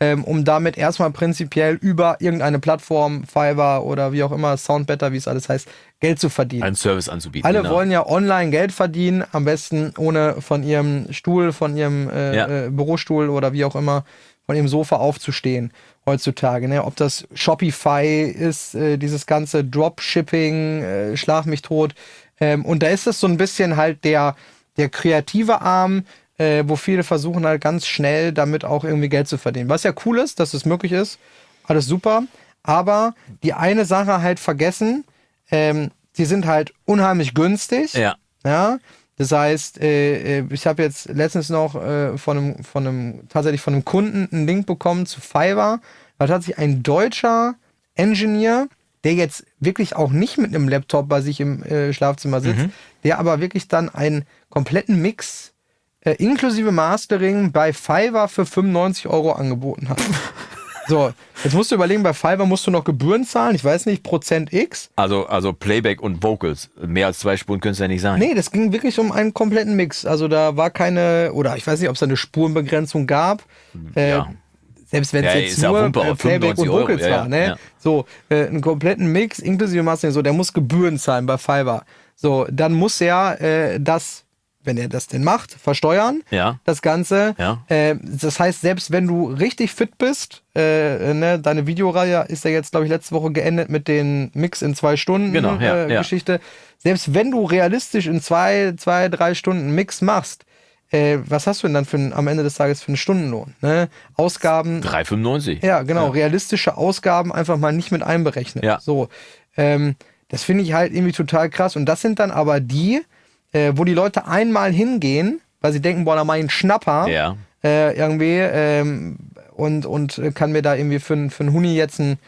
Speaker 1: ähm, um damit erstmal prinzipiell über irgendeine Plattform, Fiverr oder wie auch immer, Soundbetter, wie es alles heißt, Geld zu verdienen.
Speaker 2: Einen Service anzubieten.
Speaker 1: Alle
Speaker 2: genau.
Speaker 1: wollen ja online Geld verdienen, am besten ohne von ihrem Stuhl, von ihrem äh,
Speaker 2: Ja.
Speaker 1: äh, Bürostuhl oder wie auch immer, von ihrem Sofa aufzustehen heutzutage. Ne? Ob das Shopify ist, äh, dieses ganze Dropshipping, äh, schlag mich tot. Ähm, und da ist es so ein bisschen halt der, der kreative Arm, äh, wo viele versuchen halt ganz schnell damit auch irgendwie Geld zu verdienen. Was ja cool ist, dass es möglich ist. Alles super. Aber die eine Sache halt vergessen, ähm, die sind halt unheimlich günstig.
Speaker 2: Ja.
Speaker 1: Ja. Das heißt, äh, äh, ich habe jetzt letztens noch äh, von einem, von einem, tatsächlich von einem Kunden einen Link bekommen zu Fiverr. Da hat sich ein deutscher Engineer, der jetzt wirklich auch nicht mit einem Laptop bei sich im äh, Schlafzimmer sitzt,
Speaker 2: Mhm.
Speaker 1: der aber wirklich dann einen kompletten Mix inklusive Mastering bei Fiverr für 95 Euro angeboten hat. so, jetzt musst du überlegen, bei Fiverr musst du noch Gebühren zahlen, ich weiß nicht, Prozent X.
Speaker 2: Also, also Playback und Vocals. Mehr als zwei Spuren können es ja nicht sein.
Speaker 1: Nee, das ging wirklich um einen kompletten Mix. Also da war keine, oder ich weiß nicht, ob es da eine Spurenbegrenzung gab. Äh,
Speaker 2: Ja.
Speaker 1: Selbst wenn es
Speaker 2: Ja,
Speaker 1: jetzt nur
Speaker 2: Wumpe,
Speaker 1: äh,
Speaker 2: aber
Speaker 1: Playback und
Speaker 2: 95 Euro,
Speaker 1: Vocals
Speaker 2: ja,
Speaker 1: war, ne?
Speaker 2: ja.
Speaker 1: So, äh, einen kompletten Mix inklusive Mastering, so, der muss Gebühren zahlen bei Fiverr. So, dann muss er äh, das, wenn er das denn macht, versteuern.
Speaker 2: Ja.
Speaker 1: Das Ganze.
Speaker 2: Ja.
Speaker 1: Äh, das heißt, selbst wenn du richtig fit bist, äh, ne, deine Videoreihe ist ja jetzt, glaube ich, letzte Woche geendet mit den Mix in zwei Stunden
Speaker 2: Genau, ja,
Speaker 1: äh,
Speaker 2: ja.
Speaker 1: Geschichte. Selbst wenn du realistisch in zwei, zwei, drei Stunden Mix machst, äh, was hast du denn dann für ein, am Ende des Tages für einen Stundenlohn? Ne? Ausgaben,
Speaker 2: 3,95.
Speaker 1: ja, genau, realistische Ausgaben einfach mal nicht mit einberechnet.
Speaker 2: Ja.
Speaker 1: So, ähm, das finde ich halt irgendwie total krass. Und das sind dann aber die, äh, wo die Leute einmal hingehen, weil sie denken, boah, da ich einen Schnapper
Speaker 2: Ja.
Speaker 1: äh, irgendwie ähm, und, und kann mir da irgendwie für, für einen Huni jetzt ein,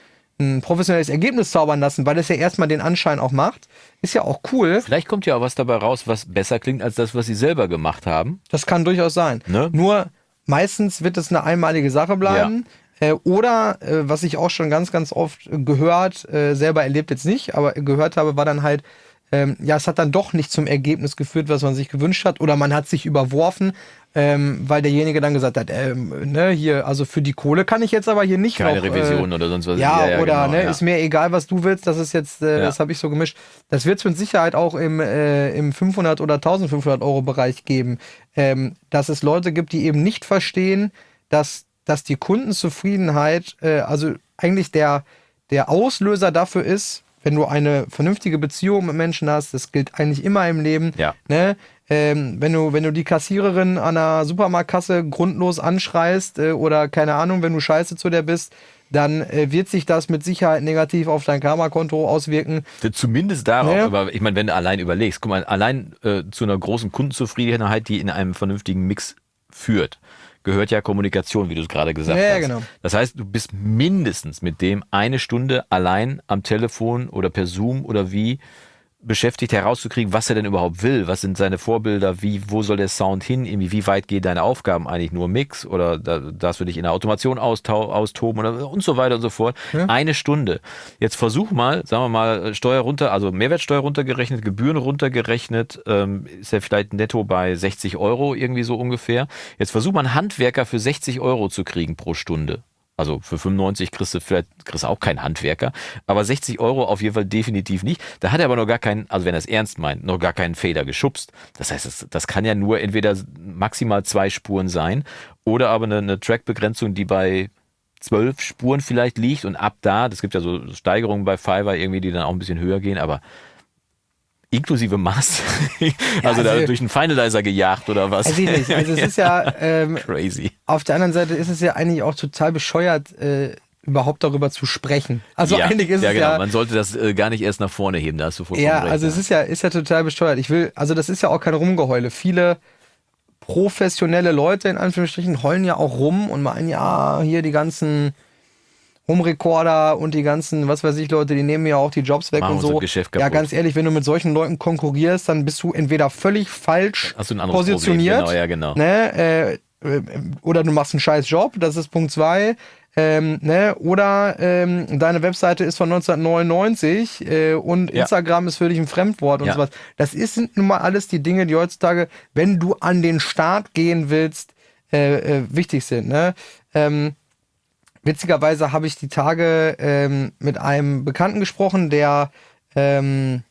Speaker 1: ein professionelles Ergebnis zaubern lassen, weil das ja erstmal den Anschein auch macht. Ist ja auch cool.
Speaker 2: Vielleicht kommt ja auch was dabei raus, was besser klingt als das, was sie selber gemacht haben.
Speaker 1: Das kann durchaus sein.
Speaker 2: Ne?
Speaker 1: Nur meistens wird es eine einmalige Sache bleiben. Äh, oder, äh, was ich auch schon ganz, ganz oft gehört, äh, selber erlebt jetzt nicht, aber gehört habe, war dann halt, ähm, ja, es hat dann doch nicht zum Ergebnis geführt, was man sich gewünscht hat. Oder man hat sich überworfen, ähm, weil derjenige dann gesagt hat, ähm, ne, hier, also für die Kohle kann ich jetzt aber hier nicht
Speaker 2: Keine
Speaker 1: noch,
Speaker 2: Revision
Speaker 1: äh,
Speaker 2: oder sonst was.
Speaker 1: Ja, oder
Speaker 2: genau,
Speaker 1: ne,
Speaker 2: ja.
Speaker 1: ist mir egal, was du willst, das ist jetzt, äh,
Speaker 2: Ja.
Speaker 1: das habe ich so gemischt. Das wird es mit Sicherheit auch im, äh, im 500 oder 1500 Euro Bereich geben, ähm, dass es Leute gibt, die eben nicht verstehen, dass, dass die Kundenzufriedenheit, äh, also eigentlich der, der Auslöser dafür ist, wenn du eine vernünftige Beziehung mit Menschen hast, das gilt eigentlich immer im Leben,
Speaker 2: Ja.
Speaker 1: ne? Ähm, wenn, du, wenn du die Kassiererin an der Supermarktkasse grundlos anschreist äh, oder keine Ahnung, wenn du scheiße zu der bist, dann äh, wird sich das mit Sicherheit negativ auf dein Karma-Konto auswirken.
Speaker 2: Zumindest darauf,
Speaker 1: Ja.
Speaker 2: aber ich meine, wenn du allein überlegst, guck mal, allein äh, zu einer großen Kundenzufriedenheit, die in einem vernünftigen Mix führt, gehört ja Kommunikation, wie du es gerade gesagt
Speaker 1: Ja, ja,
Speaker 2: hast.
Speaker 1: genau.
Speaker 2: Das heißt, du bist mindestens mit dem eine Stunde allein am Telefon oder per Zoom oder wie beschäftigt, herauszukriegen, was er denn überhaupt will. Was sind seine Vorbilder? Wie, wo soll der Sound hin? Irgendwie, wie weit gehen deine Aufgaben eigentlich nur Mix oder da, darfst du dich in der Automation austoben oder, und so weiter und so fort.
Speaker 1: Ja.
Speaker 2: Eine Stunde. Jetzt versuch mal, sagen wir mal, Steuer runter, also Mehrwertsteuer runtergerechnet, Gebühren runtergerechnet, ähm, ist er vielleicht netto bei 60 Euro irgendwie so ungefähr. Jetzt versuch mal einen Handwerker für 60 Euro zu kriegen pro Stunde. Also für 95 kriegst du vielleicht kriegst du auch keinen Handwerker, aber 60 Euro auf jeden Fall definitiv nicht. Da hat er aber noch gar keinen, also wenn er es ernst meint, noch gar keinen Fader geschubst. Das heißt, das, das kann ja nur entweder maximal zwei Spuren sein oder aber eine, eine Trackbegrenzung, die bei zwölf Spuren vielleicht liegt und ab da, das gibt ja so Steigerungen bei Fiverr irgendwie, die dann auch ein bisschen höher gehen, aber inklusive Maß, also, da
Speaker 1: also-
Speaker 2: durch einen Finalizer gejagt oder was?
Speaker 1: Also, ich nicht. also es ist ja, ähm,
Speaker 2: Crazy.
Speaker 1: auf der anderen Seite ist es ja eigentlich auch total bescheuert, äh, überhaupt darüber zu sprechen. Also
Speaker 2: ja,
Speaker 1: eigentlich ist
Speaker 2: ja,
Speaker 1: es
Speaker 2: genau.
Speaker 1: ja,
Speaker 2: Man sollte das äh, gar nicht erst nach vorne heben, da hast du vollkommen
Speaker 1: ja,
Speaker 2: recht.
Speaker 1: also es ist ja, ist ja total besteuert. Ich will, also das ist ja auch kein Rumgeheule. Viele professionelle Leute in Anführungsstrichen heulen ja auch rum und meinen, ja, hier die ganzen Home-Recorder und die ganzen, was weiß ich, Leute, die nehmen ja auch die Jobs weg
Speaker 2: Machen
Speaker 1: und so.
Speaker 2: Geschäft
Speaker 1: ja, ganz ehrlich, wenn du mit solchen Leuten konkurrierst, dann bist du entweder völlig falsch
Speaker 2: Hast du ein anderes
Speaker 1: positioniert.
Speaker 2: Genau, ja, genau.
Speaker 1: Ne, äh, äh, oder du machst einen scheiß Job, das ist Punkt zwei. Ähm, ne, oder ähm, deine Webseite ist von 1999 äh, und
Speaker 2: Ja.
Speaker 1: Instagram ist für dich ein Fremdwort und
Speaker 2: Ja.
Speaker 1: sowas. Das ist, sind nun mal alles die Dinge, die heutzutage, wenn du an den Start gehen willst, äh, äh, wichtig sind. Ne? Ähm, witzigerweise habe ich die Tage ähm, mit einem Bekannten gesprochen, der, ähm,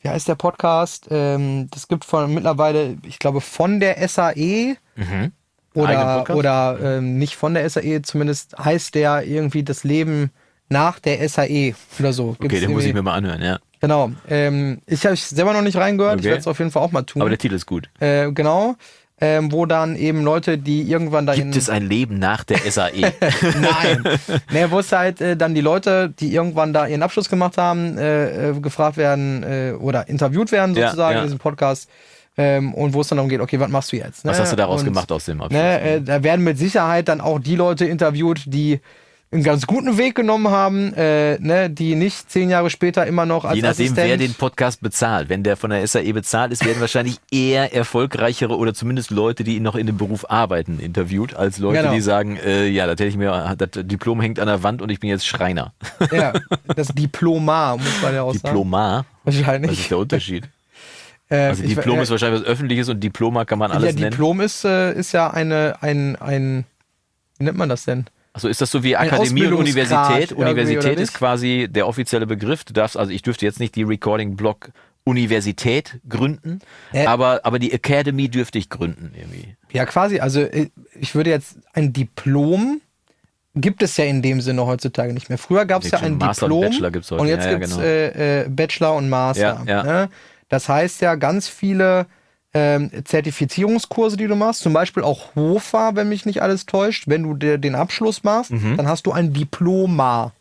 Speaker 1: wie heißt der Podcast? Ähm, das gibt von mittlerweile, ich glaube, von der SAE
Speaker 2: Eigenen
Speaker 1: oder, oder ähm, nicht von der SAE, zumindest heißt der irgendwie das Leben nach der SAE oder so. Gibt's
Speaker 2: Okay, den muss ich mir mal anhören, ja.
Speaker 1: Genau. Ähm, ich habe selber noch nicht reingehört, ich
Speaker 2: Okay.
Speaker 1: werde es auf jeden Fall auch mal tun.
Speaker 2: Aber der Titel ist gut.
Speaker 1: äh, genau. Ähm, wo dann eben Leute, die irgendwann dahin.
Speaker 2: Gibt es ein Leben nach der? SAE?
Speaker 1: Nein. nee, wo es halt äh, dann die Leute, die irgendwann da ihren Abschluss gemacht haben, äh, äh, gefragt werden äh, oder interviewt werden
Speaker 2: Ja,
Speaker 1: sozusagen
Speaker 2: ja.
Speaker 1: in diesem Podcast. Ähm, und wo es dann darum geht, okay, was machst du jetzt?
Speaker 2: Was
Speaker 1: ne?
Speaker 2: hast du daraus
Speaker 1: und,
Speaker 2: gemacht aus dem Abschluss?
Speaker 1: Ne, da werden mit Sicherheit dann auch die Leute interviewt, die einen ganz guten Weg genommen haben, äh, ne, die nicht zehn Jahre später immer noch als
Speaker 2: Je nachdem,
Speaker 1: Assistent
Speaker 2: wer den Podcast bezahlt. Wenn der von der SAE bezahlt ist, werden wahrscheinlich eher erfolgreichere oder zumindest Leute, die noch in dem Beruf arbeiten, interviewt, als Leute,
Speaker 1: Genau.
Speaker 2: die sagen, äh, ja, das hätte ich mir, das Diplom hängt an der Wand und ich bin jetzt Schreiner.
Speaker 1: ja, das Diplomar, muss man ja auch sagen.
Speaker 2: Diplomar?
Speaker 1: Wahrscheinlich.
Speaker 2: Was ist der Unterschied?
Speaker 1: Äh,
Speaker 2: Also
Speaker 1: ich-
Speaker 2: Diplom
Speaker 1: äh,
Speaker 2: ist wahrscheinlich was Öffentliches und Diploma kann man alles
Speaker 1: ja,
Speaker 2: nennen.
Speaker 1: Diplom ist, äh, ist ja eine, ein, ein, wie nennt man das denn?
Speaker 2: Also ist das so wie Akademie und Universität? Universität ist quasi der offizielle Begriff. Du darfst, also ich dürfte jetzt nicht die Recording Block Universität gründen,
Speaker 1: Äh.
Speaker 2: aber, aber die Academy dürfte ich gründen irgendwie.
Speaker 1: Ja, quasi. Also äh, ich würde jetzt ein Diplom gibt es ja in dem Sinne heutzutage nicht mehr. Früher gab es ja ein
Speaker 2: Master und
Speaker 1: Diplom
Speaker 2: Bachelor gibt's heute.
Speaker 1: und jetzt
Speaker 2: Ja, ja,
Speaker 1: gibt es
Speaker 2: genau.
Speaker 1: äh, äh, Bachelor und Master.
Speaker 2: Ja.
Speaker 1: Ne? Das heißt ja ganz viele ähm, Zertifizierungskurse, die du machst, zum Beispiel auch HOFA, wenn mich nicht alles täuscht, wenn du dir den Abschluss machst,
Speaker 2: Mhm.
Speaker 1: dann hast du ein Diploma.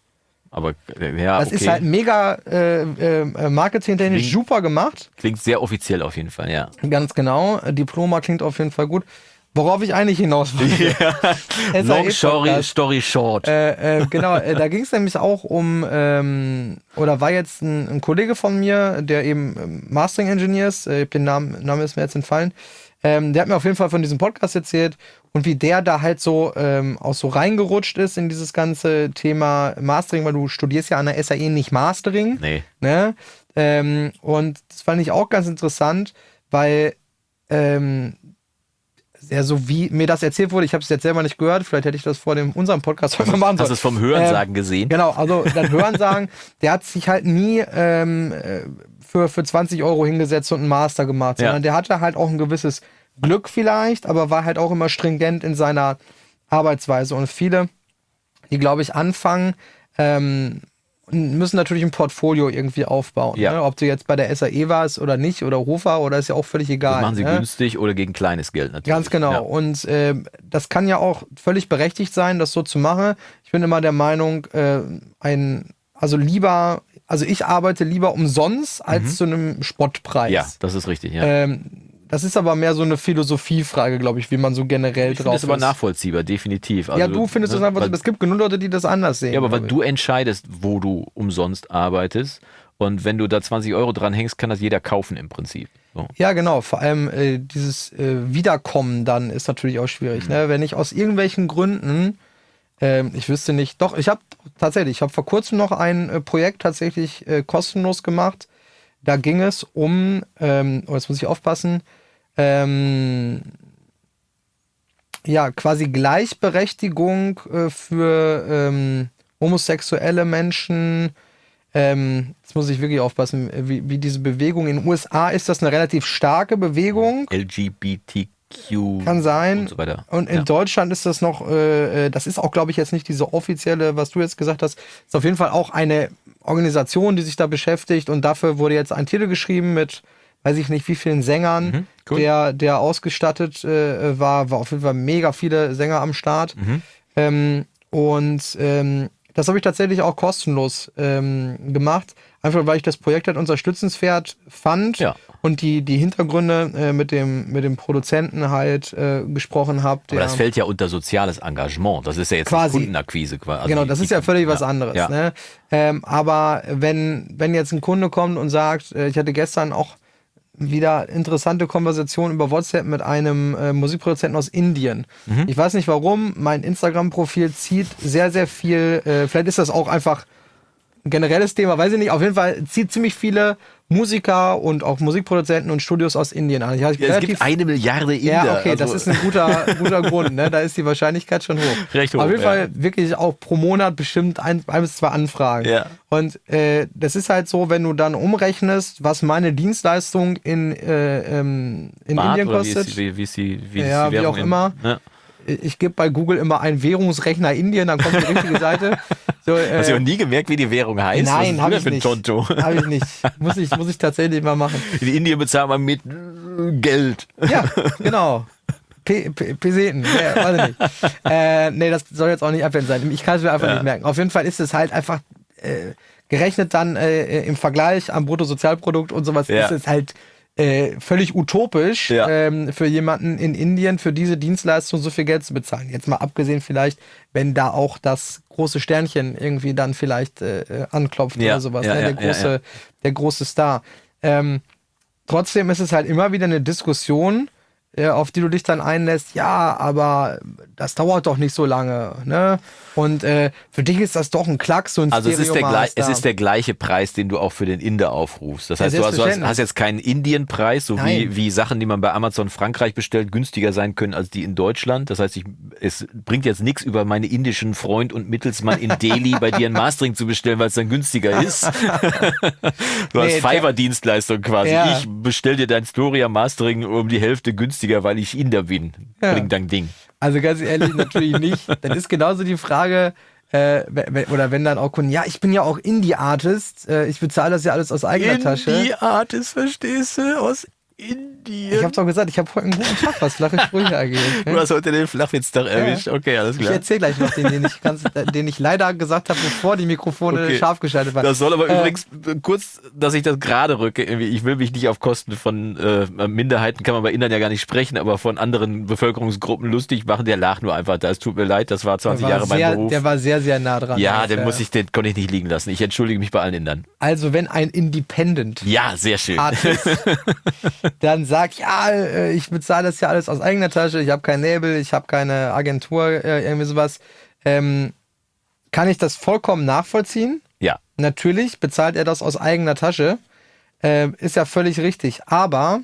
Speaker 2: Aber äh, ja,
Speaker 1: Das
Speaker 2: okay.
Speaker 1: ist halt mega äh, äh, marketingtechnisch
Speaker 2: Klingt-
Speaker 1: super gemacht.
Speaker 2: Klingt sehr offiziell auf jeden Fall, ja.
Speaker 1: Ganz genau. Diploma klingt auf jeden Fall gut. Worauf ich eigentlich hinaus will.
Speaker 2: Long story, story short.
Speaker 1: Äh, äh, genau, äh, da ging es nämlich auch um, ähm, oder war jetzt ein, ein Kollege von mir, der eben ähm, Mastering Engineer ist, äh, den Namen, Name ist mir jetzt entfallen, ähm, der hat mir auf jeden Fall von diesem Podcast erzählt und wie der da halt so ähm, auch so reingerutscht ist in dieses ganze Thema Mastering, weil du studierst ja an der SAE nicht Mastering.
Speaker 2: nee.
Speaker 1: Ne? Ähm, und das fand ich auch ganz interessant, weil ähm, ja, so wie mir das erzählt wurde, ich habe es jetzt selber nicht gehört, vielleicht hätte ich das vor dem unserem Podcast heute mal machen
Speaker 2: Hast du
Speaker 1: sollen.
Speaker 2: es vom Hörensagen gesehen?
Speaker 1: Genau, also das Hörensagen, der hat sich halt nie ähm, äh, für, für 20 Euro hingesetzt und einen Master gemacht,
Speaker 2: Ja.
Speaker 1: sondern der hatte halt auch ein gewisses Glück vielleicht, aber war halt auch immer stringent in seiner Arbeitsweise. Und viele, die, glaube ich, anfangen, ähm, müssen natürlich ein Portfolio irgendwie aufbauen.
Speaker 2: Ja.
Speaker 1: Ne? Ob du jetzt bei der SAE warst oder nicht oder Hofer oder ist ja auch völlig egal.
Speaker 2: Das machen sie
Speaker 1: ne?
Speaker 2: günstig oder gegen kleines Geld natürlich.
Speaker 1: Ganz genau.
Speaker 2: Ja.
Speaker 1: Und äh, das kann ja auch völlig berechtigt sein, das so zu machen. Ich bin immer der Meinung, äh, ein, also lieber, also ich arbeite lieber umsonst als zu einem Spottpreis.
Speaker 2: Mhm. ja, das ist richtig, ja.
Speaker 1: Ähm, das ist aber mehr so eine Philosophiefrage, glaube ich, wie man so generell
Speaker 2: ich
Speaker 1: drauf
Speaker 2: das aber
Speaker 1: ist.
Speaker 2: nachvollziehbar, definitiv. Also,
Speaker 1: ja, du findest
Speaker 2: ne,
Speaker 1: das einfach
Speaker 2: weil-.
Speaker 1: Es gibt genug Leute, die das anders sehen.
Speaker 2: Ja, aber weil
Speaker 1: ich.
Speaker 2: du entscheidest, wo du umsonst arbeitest Und wenn du da 20 Euro dran hängst, kann das jeder kaufen im Prinzip. So.
Speaker 1: Ja, genau. Vor allem äh, dieses äh, Wiederkommen dann ist natürlich auch schwierig.
Speaker 2: Mhm.
Speaker 1: Ne? Wenn ich aus irgendwelchen Gründen, ähm, ich wüsste nicht, doch, ich habe tatsächlich, ich habe vor kurzem noch ein äh, Projekt tatsächlich äh, kostenlos gemacht. Da ging es um, ähm, oh, jetzt muss ich aufpassen, ähm, ja, quasi Gleichberechtigung äh, für ähm, homosexuelle Menschen. Ähm, jetzt muss ich wirklich aufpassen, wie, wie diese Bewegung. In den USA ist das eine relativ starke Bewegung.
Speaker 2: LGBTQ
Speaker 1: Kann sein.
Speaker 2: und so weiter.
Speaker 1: Und in
Speaker 2: ja.
Speaker 1: Deutschland ist das noch, äh, äh, das ist auch, glaube ich, jetzt nicht diese offizielle, was du jetzt gesagt hast, ist auf jeden Fall auch eine Organisation, die sich da beschäftigt und dafür wurde jetzt ein Titel geschrieben mit, weiß ich nicht, wie vielen Sängern,
Speaker 2: Mhm, cool.
Speaker 1: der, der ausgestattet äh, war, war auf jeden Fall mega viele Sänger am Start.
Speaker 2: Mhm.
Speaker 1: Ähm, und ähm, das habe ich tatsächlich auch kostenlos ähm, gemacht, einfach weil ich das Projekt halt unterstützenswert fand
Speaker 2: Ja.
Speaker 1: und die, die Hintergründe äh, mit, dem, mit dem Produzenten halt äh, gesprochen habe.
Speaker 2: Aber das fällt ja unter soziales Engagement. Das ist ja jetzt
Speaker 1: Quasi.
Speaker 2: Kundenakquise. quasi. Also
Speaker 1: genau, das ist ja völlig was anderes.
Speaker 2: Ja.
Speaker 1: Ne? Ähm, aber wenn, wenn jetzt ein Kunde kommt und sagt, äh, ich hatte gestern auch wieder interessante Konversation über WhatsApp mit einem äh, Musikproduzenten aus Indien.
Speaker 2: Mhm.
Speaker 1: Ich weiß nicht warum, mein Instagram-Profil zieht sehr, sehr viel, äh, vielleicht ist das auch einfach ein generelles Thema, weiß ich nicht. Auf jeden Fall zieht ziemlich viele Musiker und auch Musikproduzenten und Studios aus Indien an.
Speaker 2: Ja, es gibt eine Milliarde Inder.
Speaker 1: ja, okay, das
Speaker 2: also-
Speaker 1: ist ein guter, guter Grund, ne? Da ist die Wahrscheinlichkeit schon hoch.
Speaker 2: Recht hoch,
Speaker 1: Auf jeden
Speaker 2: ja.
Speaker 1: Fall wirklich auch pro Monat bestimmt ein, ein bis zwei Anfragen.
Speaker 2: Ja.
Speaker 1: Und äh, das ist halt so, wenn du dann umrechnest, was meine Dienstleistung in, äh, ähm, in
Speaker 2: Bart
Speaker 1: Indien
Speaker 2: oder wie
Speaker 1: kostet.
Speaker 2: ist, die- wie, wie ist die, wie
Speaker 1: Ja, wie auch
Speaker 2: in-
Speaker 1: immer.
Speaker 2: Ja.
Speaker 1: Ich gebe bei Google immer einen Währungsrechner Indien, dann kommt die richtige Seite. So, äh,
Speaker 2: Hast du noch nie gemerkt, wie die Währung heißt?
Speaker 1: nein, habe ich nicht. Habe ich nicht. Muss ich, muss ich tatsächlich mal machen.
Speaker 2: In Indien bezahlt man mit äh, Geld.
Speaker 1: Ja, genau. P- P- Peseten, ja, weiß ich nicht. Äh, nee, das soll jetzt auch nicht abwendend sein. Ich kann es mir einfach
Speaker 2: Ja.
Speaker 1: nicht merken. Auf jeden Fall ist es halt einfach äh, gerechnet dann äh, im Vergleich am Bruttosozialprodukt und sowas
Speaker 2: Ja.
Speaker 1: ist es halt äh, völlig utopisch
Speaker 2: Ja.
Speaker 1: ähm, für jemanden in Indien für diese Dienstleistung so viel Geld zu bezahlen. Jetzt mal abgesehen vielleicht, wenn da auch das große Sternchen irgendwie dann vielleicht äh, äh, anklopft
Speaker 2: Ja,
Speaker 1: oder sowas,
Speaker 2: ja,
Speaker 1: ne? der, große, der große Star. Ähm, trotzdem ist es halt immer wieder eine Diskussion, auf die du dich dann einlässt. Ja, aber das dauert doch nicht so lange. Ne? Und äh, für dich ist das doch ein Klacks, so ein
Speaker 2: Also es ist, der gleich, es ist der gleiche Preis, den du auch für den Inder aufrufst. Das
Speaker 1: Ja,
Speaker 2: heißt, du hast, du hast, hast jetzt keinen Indienpreis, so wie,
Speaker 1: Nein.
Speaker 2: wie Sachen, die man bei Amazon Frankreich bestellt, günstiger sein können als die in Deutschland. Das heißt, ich, es bringt jetzt nichts über meine indischen Freund und Mittelsmann in Delhi bei dir ein Mastering zu bestellen, weil es dann günstiger ist. du
Speaker 1: Nee,
Speaker 2: hast Fiverr-Dienstleistung quasi.
Speaker 1: Ja.
Speaker 2: Ich bestell dir dein Storia Mastering um die Hälfte günstiger, weil ich Inder bin.
Speaker 1: Ja.
Speaker 2: Bring dein Ding.
Speaker 1: Also ganz ehrlich, natürlich nicht. Dann ist genauso die Frage, äh, oder wenn dann auch Kunden, ja, ich bin ja auch Indie-Artist, äh, ich bezahle das ja alles aus eigener Tasche.
Speaker 2: Indie-Artist, verstehst du? Aus Indien.
Speaker 1: Ich hab's doch gesagt, ich habe heute einen guten Tag, was flache Sprüche angeht.
Speaker 2: Du hast heute den Flachwitztag erwischt. Okay, alles
Speaker 1: Ich
Speaker 2: klar.
Speaker 1: erzähle gleich noch den, den ich, ganz, den ich leider gesagt habe, bevor die Mikrofone
Speaker 2: Okay.
Speaker 1: scharf geschaltet waren.
Speaker 2: Das soll aber
Speaker 1: Äh,
Speaker 2: übrigens kurz, dass ich das gerade rücke. Ich will mich nicht auf Kosten von äh, Minderheiten, kann man bei Indern ja gar nicht sprechen, aber von anderen Bevölkerungsgruppen lustig machen. Der lag nur einfach. Da es tut mir leid, das war
Speaker 1: der
Speaker 2: 20
Speaker 1: war,
Speaker 2: Jahre mein
Speaker 1: sehr,
Speaker 2: Beruf.
Speaker 1: der war sehr, sehr nah dran.
Speaker 2: ja, den muss ich, den konnte ich nicht liegen lassen. Ich entschuldige mich bei allen Indern.
Speaker 1: Also, wenn ein Independent
Speaker 2: Ja, sehr schön.
Speaker 1: Artist dann sagt, ja, äh, ich bezahle das ja alles aus eigener Tasche, ich habe kein Label, ich habe keine Agentur, äh, irgendwie sowas, ähm, kann ich das vollkommen nachvollziehen.
Speaker 2: Ja,
Speaker 1: Natürlich bezahlt er das aus eigener Tasche. Ähm, ist ja völlig richtig. Aber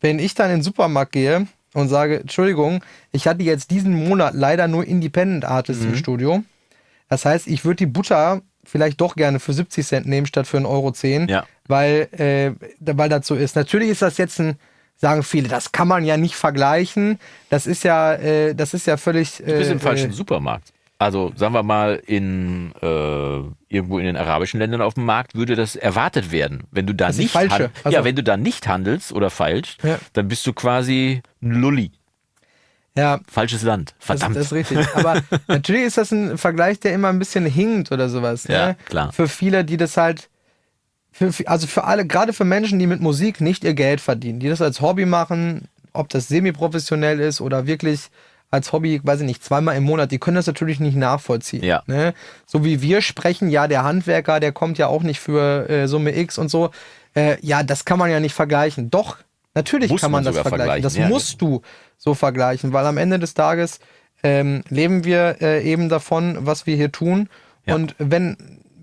Speaker 1: wenn ich dann in den Supermarkt gehe und sage, Entschuldigung, ich hatte jetzt diesen Monat leider nur Independent Artists
Speaker 2: Mhm.
Speaker 1: im Studio. Das heißt, ich würde die Butter vielleicht doch gerne für 70 Cent nehmen statt für 1,10 Euro,
Speaker 2: Ja.
Speaker 1: weil, äh, weil das so ist. Natürlich ist das jetzt ein, sagen viele, das kann man ja nicht vergleichen. Das ist ja, äh, das ist ja völlig.
Speaker 2: du bist
Speaker 1: äh,
Speaker 2: im falschen
Speaker 1: äh,
Speaker 2: Supermarkt. Also sagen wir mal, in äh, irgendwo in den arabischen Ländern auf dem Markt würde das erwartet werden. Wenn du da nicht
Speaker 1: falsche.
Speaker 2: han-
Speaker 1: Also-
Speaker 2: ja, wenn du da nicht handelst oder feilst,
Speaker 1: Ja.
Speaker 2: dann bist du quasi ein Lulli.
Speaker 1: Ja,
Speaker 2: Falsches Land.
Speaker 1: Das,
Speaker 2: Verdammt.
Speaker 1: das ist richtig. Aber natürlich ist das ein Vergleich, der immer ein bisschen hinkt oder sowas. Ne?
Speaker 2: Ja, klar.
Speaker 1: Für viele, die das halt, für, also für alle, gerade für Menschen, die mit Musik nicht ihr Geld verdienen, die das als Hobby machen, ob das semi-professionell ist oder wirklich als Hobby, weiß ich nicht, zweimal im Monat, die können das natürlich nicht nachvollziehen.
Speaker 2: Ja.
Speaker 1: Ne? So wie wir sprechen, ja, der Handwerker, der kommt ja auch nicht für äh, Summe X und so. Äh, ja, das kann man ja nicht vergleichen. Doch, natürlich
Speaker 2: Muss
Speaker 1: kann man,
Speaker 2: man
Speaker 1: das
Speaker 2: sogar
Speaker 1: vergleichen. Das
Speaker 2: vergleichen, ja,
Speaker 1: musst du so vergleichen, weil am Ende des Tages ähm, leben wir äh, eben davon, was wir hier tun.
Speaker 2: Ja.
Speaker 1: Und wenn,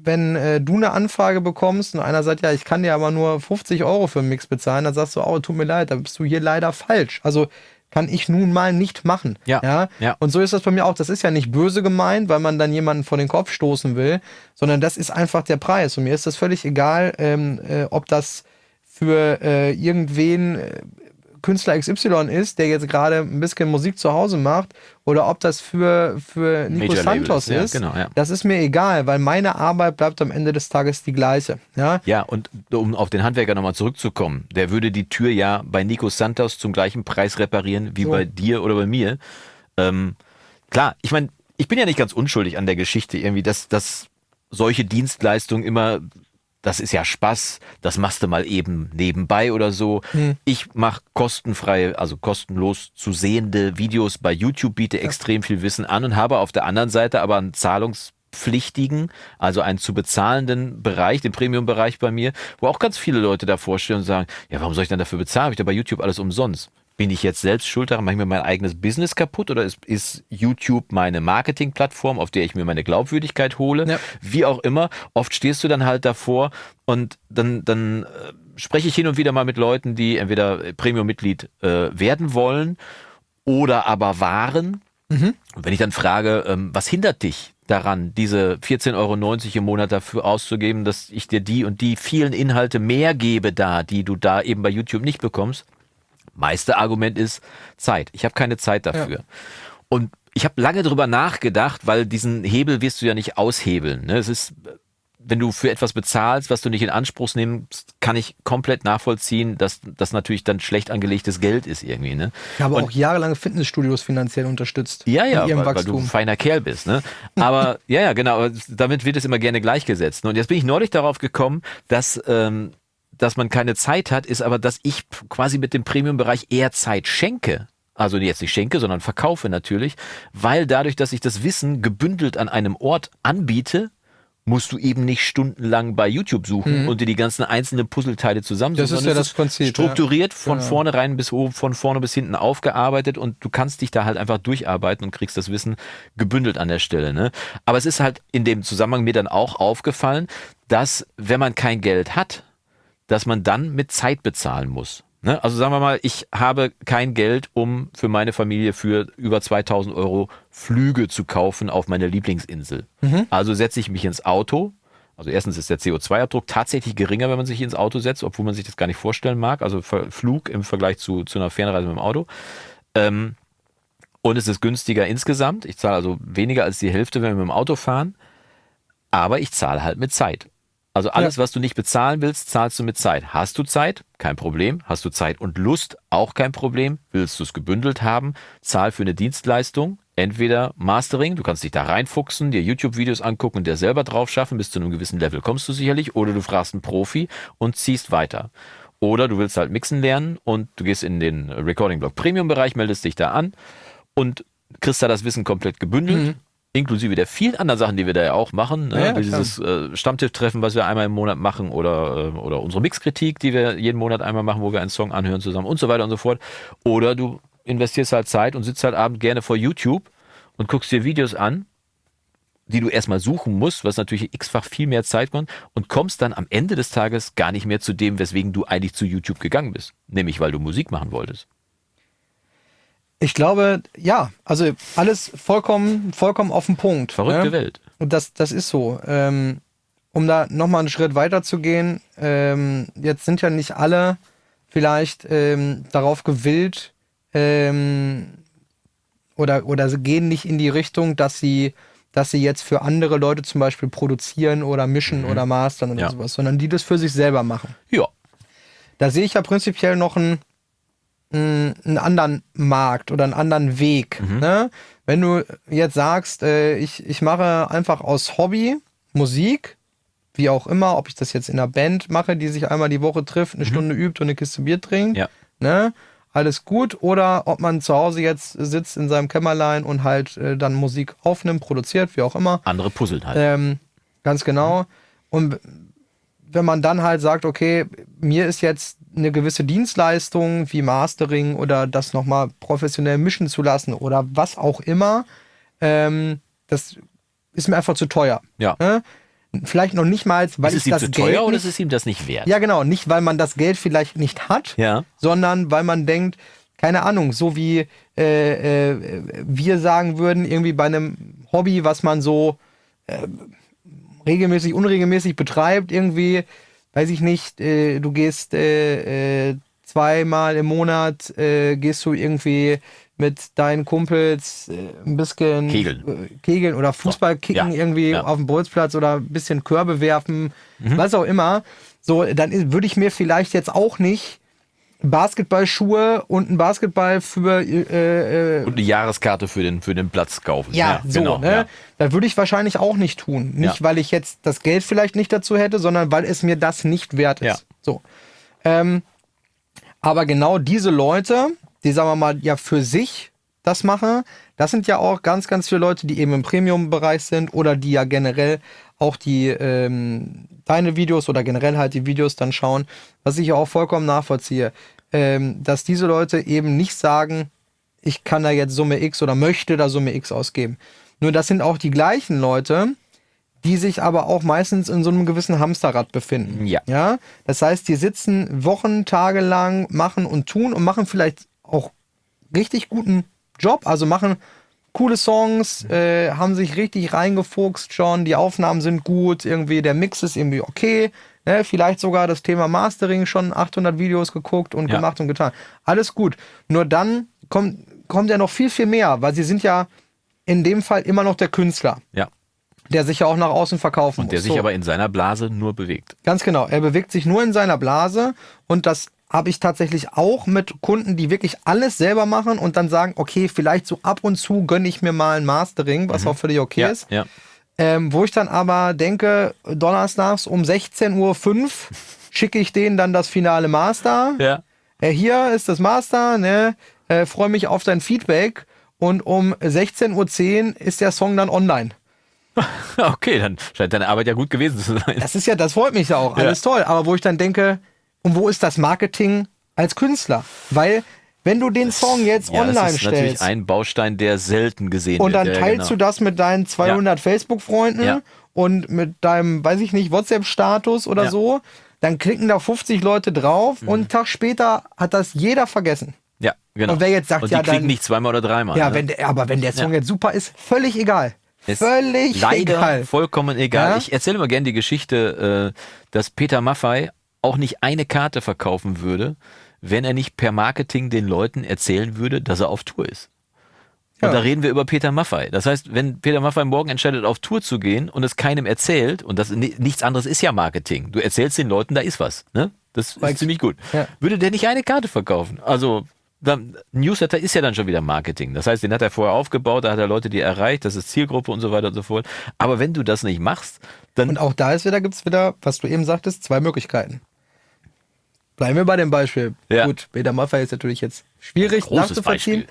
Speaker 1: wenn äh, du eine Anfrage bekommst und einer sagt, ja, ich kann dir aber nur 50 Euro für einen Mix bezahlen, dann sagst du, oh, tut mir leid, da bist du hier leider falsch. Also kann ich nun mal nicht machen.
Speaker 2: Ja,
Speaker 1: ja?
Speaker 2: ja.
Speaker 1: Und so ist das bei mir auch. Das ist ja nicht böse gemeint, weil man dann jemanden vor den Kopf stoßen will, sondern das ist einfach der Preis. Und mir ist das völlig egal, ähm, äh, ob das für äh, irgendwen äh, Künstler XY ist, der jetzt gerade ein bisschen Musik zu Hause macht, oder ob das für, für Nico Santos
Speaker 2: Label
Speaker 1: ist.
Speaker 2: ja, genau, ja.
Speaker 1: Das ist mir egal, weil meine Arbeit bleibt am Ende des Tages die gleiche. Ja,
Speaker 2: Ja, und um auf den Handwerker nochmal zurückzukommen, der würde die Tür ja bei Nico Santos zum gleichen Preis reparieren wie
Speaker 1: So.
Speaker 2: bei dir oder bei mir. Ähm, klar, ich meine, ich bin ja nicht ganz unschuldig an der Geschichte irgendwie, dass, dass solche Dienstleistungen immer, das ist ja Spaß, das machst du mal eben nebenbei oder so. Ich mache kostenfrei, also kostenlos zu sehende Videos bei YouTube, biete extrem viel Wissen an und habe auf der anderen Seite aber einen zahlungspflichtigen, also einen zu bezahlenden Bereich, den Premium-Bereich bei mir, wo auch ganz viele Leute davor stehen und sagen, ja, warum soll ich dann dafür bezahlen? Habe ich da bei YouTube alles umsonst? Bin ich jetzt selbst schuld daran? Mache ich mir mein eigenes Business kaputt oder ist, ist YouTube meine Marketingplattform, auf der ich mir meine Glaubwürdigkeit hole?
Speaker 1: Ja.
Speaker 2: Wie auch immer. Oft stehst du dann halt davor und dann, dann äh, spreche ich hin und wieder mal mit Leuten, die entweder Premium-Mitglied äh, werden wollen oder aber waren. Und wenn ich dann frage, ähm, was hindert dich daran, diese 14,90 Euro im Monat dafür auszugeben, dass ich dir die und die vielen Inhalte mehr gebe da, die du da eben bei YouTube nicht bekommst? Meiste Argument ist Zeit. Ich habe keine Zeit dafür. Und ich habe lange drüber nachgedacht, weil diesen Hebel wirst du ja nicht aushebeln. Ne? Es ist, wenn du für etwas bezahlst, was du nicht in Anspruch nimmst, kann ich komplett nachvollziehen, dass das natürlich dann schlecht angelegtes Geld ist irgendwie. Ne?
Speaker 1: ich habe
Speaker 2: Und-
Speaker 1: auch jahrelange Fitnessstudios finanziell unterstützt.
Speaker 2: ja, ja, weil, weil du ein feiner Kerl bist, ne? Aber ja, ja, genau. Damit wird es immer gerne gleichgesetzt. Und jetzt bin ich neulich darauf gekommen, dass ähm, dass man keine Zeit hat, ist aber, dass ich quasi mit dem Premium-Bereich eher Zeit schenke. Also jetzt nicht schenke, sondern verkaufe natürlich, weil dadurch, dass ich das Wissen gebündelt an einem Ort anbiete, musst du eben nicht stundenlang bei YouTube suchen und dir die ganzen einzelnen Puzzleteile zusammensuchen.
Speaker 1: Mhm. Das ist ja das Prinzip, ja.
Speaker 2: Strukturiert von
Speaker 1: Genau.
Speaker 2: vornherein bis oben, von vorne bis hinten aufgearbeitet und du kannst dich da halt einfach durcharbeiten und kriegst das Wissen gebündelt an der Stelle. Ne? Aber es ist halt in dem Zusammenhang mir dann auch aufgefallen, dass wenn man kein Geld hat, dass man dann mit Zeit bezahlen muss. Ne? Also sagen wir mal, ich habe kein Geld, um für meine Familie für über 2000 Euro Flüge zu kaufen auf meine Lieblingsinsel. Also setze ich mich ins Auto. Also erstens ist der CO2-Abdruck tatsächlich geringer, wenn man sich ins Auto setzt, obwohl man sich das gar nicht vorstellen mag. Also Flug im Vergleich zu, zu einer Fernreise mit dem Auto. Ähm, und es ist günstiger insgesamt. Ich zahle also weniger als die Hälfte, wenn wir mit dem Auto fahren. Aber ich zahle halt mit Zeit. Also alles, was du nicht bezahlen willst, zahlst du mit Zeit. Hast du Zeit? Kein Problem. Hast du Zeit und Lust? Auch kein Problem. Willst du es gebündelt haben? Zahl für eine Dienstleistung. Entweder Mastering, du kannst dich da reinfuchsen, dir YouTube-Videos angucken und dir selber drauf schaffen, bis zu einem gewissen Level kommst du sicherlich. Oder du fragst einen Profi und ziehst weiter. Oder du willst halt mixen lernen und du gehst in den Recording-Blog Premium-Bereich, meldest dich da an und kriegst da das Wissen komplett gebündelt. Inklusive der vielen anderen Sachen, die wir da ja auch machen. Ne?
Speaker 1: Ja,
Speaker 2: Dieses äh, Stammtisch-Treffen, was wir einmal im Monat machen oder, äh, oder unsere Mixkritik, die wir jeden Monat einmal machen, wo wir einen Song anhören zusammen und so weiter und so fort. Oder du investierst halt Zeit und sitzt halt abend gerne vor YouTube und guckst dir Videos an, die du erstmal suchen musst, was natürlich x-fach viel mehr Zeit kommt und kommst dann am Ende des Tages gar nicht mehr zu dem, weswegen du eigentlich zu YouTube gegangen bist. Nämlich, weil du Musik machen wolltest.
Speaker 1: Ich glaube, ja, also alles vollkommen, vollkommen auf den Punkt.
Speaker 2: Verrückte
Speaker 1: ne?
Speaker 2: Welt.
Speaker 1: Und das, das ist so. Ähm, um da nochmal einen Schritt weiter zu gehen, ähm, jetzt sind ja nicht alle vielleicht ähm, darauf gewillt ähm, oder, oder sie gehen nicht in die Richtung, dass sie, dass sie jetzt für andere Leute zum Beispiel produzieren oder mischen oder mastern oder
Speaker 2: Ja.
Speaker 1: sowas, sondern die das für sich selber machen.
Speaker 2: Ja.
Speaker 1: Da sehe ich ja prinzipiell noch einen, mh, einen anderen Markt oder einen anderen Weg. Ne? Wenn du jetzt sagst, äh, ich, ich mache einfach aus Hobby Musik, wie auch immer, ob ich das jetzt in einer Band mache, die sich einmal die Woche trifft, eine Stunde übt und eine Kiste Bier trinkt,
Speaker 2: Ja.
Speaker 1: ne? alles gut, oder ob man zu Hause jetzt sitzt in seinem Kämmerlein und halt äh, dann Musik aufnimmt, produziert, wie auch immer.
Speaker 2: Andere puzzeln halt.
Speaker 1: Ähm, ganz genau. Und wenn man dann halt sagt, okay, mir ist jetzt eine gewisse Dienstleistung wie Mastering oder das nochmal professionell mischen zu lassen oder was auch immer, ähm, das ist mir einfach zu teuer.
Speaker 2: Ja.
Speaker 1: Ne? Vielleicht noch nicht mal, weil
Speaker 2: ist es
Speaker 1: ich
Speaker 2: ihm
Speaker 1: das
Speaker 2: zu
Speaker 1: Geld
Speaker 2: teuer oder
Speaker 1: nicht,
Speaker 2: ist es ihm das nicht wert?
Speaker 1: ja, genau. Nicht, weil man das Geld vielleicht nicht hat,
Speaker 2: Ja.
Speaker 1: sondern weil man denkt, keine Ahnung, so wie äh, äh, wir sagen würden, irgendwie bei einem Hobby, was man so äh, regelmäßig, unregelmäßig betreibt, irgendwie, weiß ich nicht, äh, du gehst äh, äh, zweimal im Monat, äh, gehst du irgendwie mit deinen Kumpels äh, ein bisschen
Speaker 2: Kegeln.
Speaker 1: äh, Kegeln oder Fußball kicken
Speaker 2: Ja.
Speaker 1: irgendwie
Speaker 2: Ja.
Speaker 1: auf dem Bolzplatz oder ein bisschen Körbe werfen,
Speaker 2: Mhm.
Speaker 1: was auch immer. So, dann würde ich mir vielleicht jetzt auch nicht Basketballschuhe und ein Basketball für äh, äh,
Speaker 2: Und eine Jahreskarte für den, für den Platz kaufen.
Speaker 1: ja, so,
Speaker 2: genau,
Speaker 1: ne?
Speaker 2: ja.
Speaker 1: Das würde ich wahrscheinlich auch nicht tun. Nicht,
Speaker 2: Ja.
Speaker 1: weil ich jetzt das Geld vielleicht nicht dazu hätte, sondern weil es mir das nicht wert ist.
Speaker 2: Ja.
Speaker 1: So. Ähm, aber genau diese Leute, die sagen wir mal ja für sich das machen, das sind ja auch ganz, ganz viele Leute, die eben im Premium-Bereich sind oder die ja generell auch die ähm, deine Videos oder generell halt die Videos dann schauen, was ich ja auch vollkommen nachvollziehe, ähm, dass diese Leute eben nicht sagen, ich kann da jetzt Summe X oder möchte da Summe X ausgeben. Nur das sind auch die gleichen Leute, die sich aber auch meistens in so einem gewissen Hamsterrad befinden.
Speaker 2: Ja.
Speaker 1: ja. Das heißt, die sitzen Wochen, Tage lang, machen und tun und machen vielleicht auch richtig guten Job, also machen coole Songs, äh, haben sich richtig reingefuchst schon, die Aufnahmen sind gut, irgendwie der Mix ist irgendwie okay, ne? vielleicht sogar das Thema Mastering schon 800 Videos geguckt und
Speaker 2: Ja.
Speaker 1: gemacht und getan. Alles gut. Nur dann kommt, kommt ja noch viel, viel mehr, weil sie sind ja in dem Fall immer noch der Künstler,
Speaker 2: ja.
Speaker 1: der sich ja auch nach außen verkaufen
Speaker 2: Und der
Speaker 1: muss.
Speaker 2: sich
Speaker 1: So.
Speaker 2: aber in seiner Blase nur bewegt.
Speaker 1: Ganz genau. Er bewegt sich nur in seiner Blase und das habe ich tatsächlich auch mit Kunden, die wirklich alles selber machen und dann sagen, okay, vielleicht so ab und zu gönne ich mir mal ein Mastering, was auch völlig okay
Speaker 2: ja,
Speaker 1: ist.
Speaker 2: ja.
Speaker 1: Ähm, wo ich dann aber denke, donnerstags um 16.05 Uhr schicke ich denen dann das finale Master.
Speaker 2: Ja.
Speaker 1: Äh, hier ist das Master, ne? Äh, Freue mich auf dein Feedback. Und um 16.10 Uhr ist der Song dann online.
Speaker 2: Okay, dann scheint deine Arbeit ja gut gewesen zu sein.
Speaker 1: Das ist ja, das freut mich ja auch, alles toll. Aber wo ich dann denke, und wo ist das Marketing als Künstler? Weil, wenn du den Song jetzt
Speaker 2: Ja,
Speaker 1: online
Speaker 2: das ist natürlich
Speaker 1: stellst
Speaker 2: ein Baustein, der selten gesehen
Speaker 1: und dann
Speaker 2: wird. Ja,
Speaker 1: teilst du
Speaker 2: genau.
Speaker 1: das mit deinen 200 Facebook-Freunden
Speaker 2: Ja.
Speaker 1: und mit deinem, weiß ich nicht, WhatsApp-Status oder
Speaker 2: Ja. Mhm.
Speaker 1: so, dann klicken da 50 Leute drauf und einen Tag später hat das jeder vergessen.
Speaker 2: Ja, genau.
Speaker 1: Und wer jetzt sagt,
Speaker 2: und
Speaker 1: ja,
Speaker 2: die kriegen
Speaker 1: dann-
Speaker 2: nicht zweimal oder dreimal.
Speaker 1: Ja,
Speaker 2: ne?
Speaker 1: wenn der, aber wenn der Song
Speaker 2: Ja.
Speaker 1: jetzt super ist, völlig egal.
Speaker 2: Ist
Speaker 1: völlig
Speaker 2: leider
Speaker 1: egal.
Speaker 2: vollkommen egal.
Speaker 1: Ja?
Speaker 2: Ich erzähle mal gerne die Geschichte, äh, dass Peter Maffei auch nicht eine Karte verkaufen würde, wenn er nicht per Marketing den Leuten erzählen würde, dass er auf Tour ist. Und
Speaker 1: Ja.
Speaker 2: da reden wir über Peter Maffei. Das heißt, wenn Peter Maffei morgen entscheidet, auf Tour zu gehen und es keinem erzählt, und das ni- nichts anderes ist ja Marketing. Du erzählst den Leuten, da ist was. Ne? Das ist
Speaker 1: Korrekt.
Speaker 2: ziemlich gut.
Speaker 1: Ja.
Speaker 2: Würde der nicht eine Karte verkaufen? Also, dann, Newsletter ist ja dann schon wieder Marketing. Das heißt, den hat er vorher aufgebaut, da hat er Leute, die er erreicht, das ist Zielgruppe und so weiter und so fort. Aber wenn du das nicht machst, dann
Speaker 1: Und auch da ist wieder, gibt's wieder, was du eben sagtest, zwei Möglichkeiten. Bleiben wir bei dem Beispiel.
Speaker 2: Ja.
Speaker 1: Gut, Peter Maffay ist natürlich jetzt schwierig nachzuvollziehen.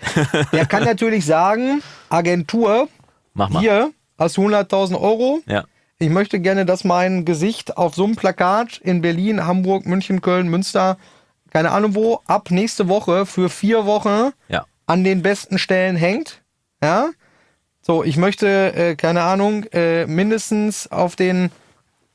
Speaker 1: Der kann natürlich sagen, Agentur,
Speaker 2: mach mal.
Speaker 1: hier hast du 100.000 Euro.
Speaker 2: Ja.
Speaker 1: Ich möchte gerne, dass mein Gesicht auf so einem Plakat in Berlin, Hamburg, München, Köln, Münster, keine Ahnung wo, ab nächste Woche für vier Wochen
Speaker 2: Ja.
Speaker 1: an den besten Stellen hängt. Ja. So, ich möchte, äh, keine Ahnung, äh, mindestens auf den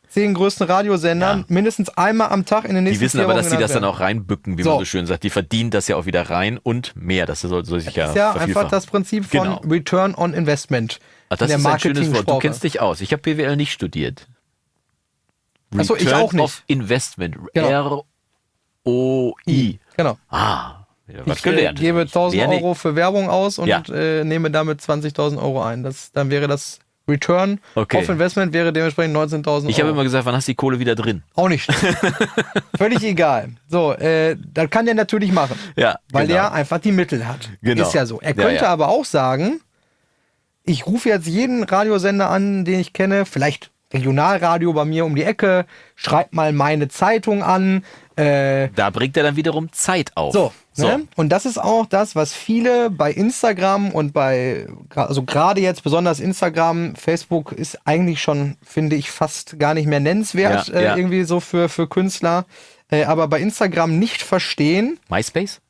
Speaker 1: zehn größten Radiosendern
Speaker 2: Ja.
Speaker 1: mindestens einmal am Tag in den
Speaker 2: Die
Speaker 1: nächsten
Speaker 2: wissen
Speaker 1: vier
Speaker 2: aber, dass die das dann auch reinbücken, wie
Speaker 1: So.
Speaker 2: man so schön sagt. Die verdienen das ja auch wieder rein und mehr. Das soll, soll sich ja,
Speaker 1: ist ja einfach das Prinzip von
Speaker 2: Genau.
Speaker 1: Return on Investment.
Speaker 2: Ach, das
Speaker 1: in
Speaker 2: ist ein schönes Wort. Du kennst dich aus. Ich habe BWL nicht studiert.
Speaker 1: Ach so, ich
Speaker 2: Return
Speaker 1: auch nicht.
Speaker 2: Of Investment.
Speaker 1: Genau.
Speaker 2: R-O-I.
Speaker 1: Genau.
Speaker 2: Ah, was
Speaker 1: Ich
Speaker 2: gelernt.
Speaker 1: gebe 1000
Speaker 2: Wer nicht-
Speaker 1: Euro für Werbung aus und
Speaker 2: Ja.
Speaker 1: äh, nehme damit 20.000 Euro ein. Das, dann wäre das Return
Speaker 2: Okay.
Speaker 1: auf Investment wäre dementsprechend 19.000 Euro.
Speaker 2: Ich habe immer gesagt, wann hast du die Kohle wieder drin?
Speaker 1: Auch nicht. Völlig egal. So, äh, das kann der natürlich machen.
Speaker 2: Ja,
Speaker 1: Weil
Speaker 2: genau.
Speaker 1: der einfach die Mittel hat.
Speaker 2: Genau.
Speaker 1: Ist ja so. Er
Speaker 2: Ja,
Speaker 1: könnte
Speaker 2: ja.
Speaker 1: aber auch sagen, ich rufe jetzt jeden Radiosender an, den ich kenne, vielleicht Regionalradio bei mir um die Ecke, schreibt mal meine Zeitung an. Äh,
Speaker 2: Da bringt er dann wiederum Zeit auf.
Speaker 1: so,
Speaker 2: So.
Speaker 1: Ne? Und das ist auch das, was viele bei Instagram und bei, also gerade jetzt besonders Instagram, Facebook ist eigentlich schon, finde ich, fast gar nicht mehr nennenswert,
Speaker 2: Ja,
Speaker 1: äh,
Speaker 2: ja.
Speaker 1: irgendwie so für, für Künstler. Äh, aber bei Instagram nicht verstehen,
Speaker 2: MySpace?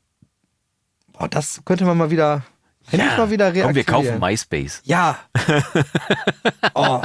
Speaker 1: boah, das könnte man mal wieder, endlich mal wieder.
Speaker 2: Komm, wir kaufen MySpace.
Speaker 1: Ja. oh.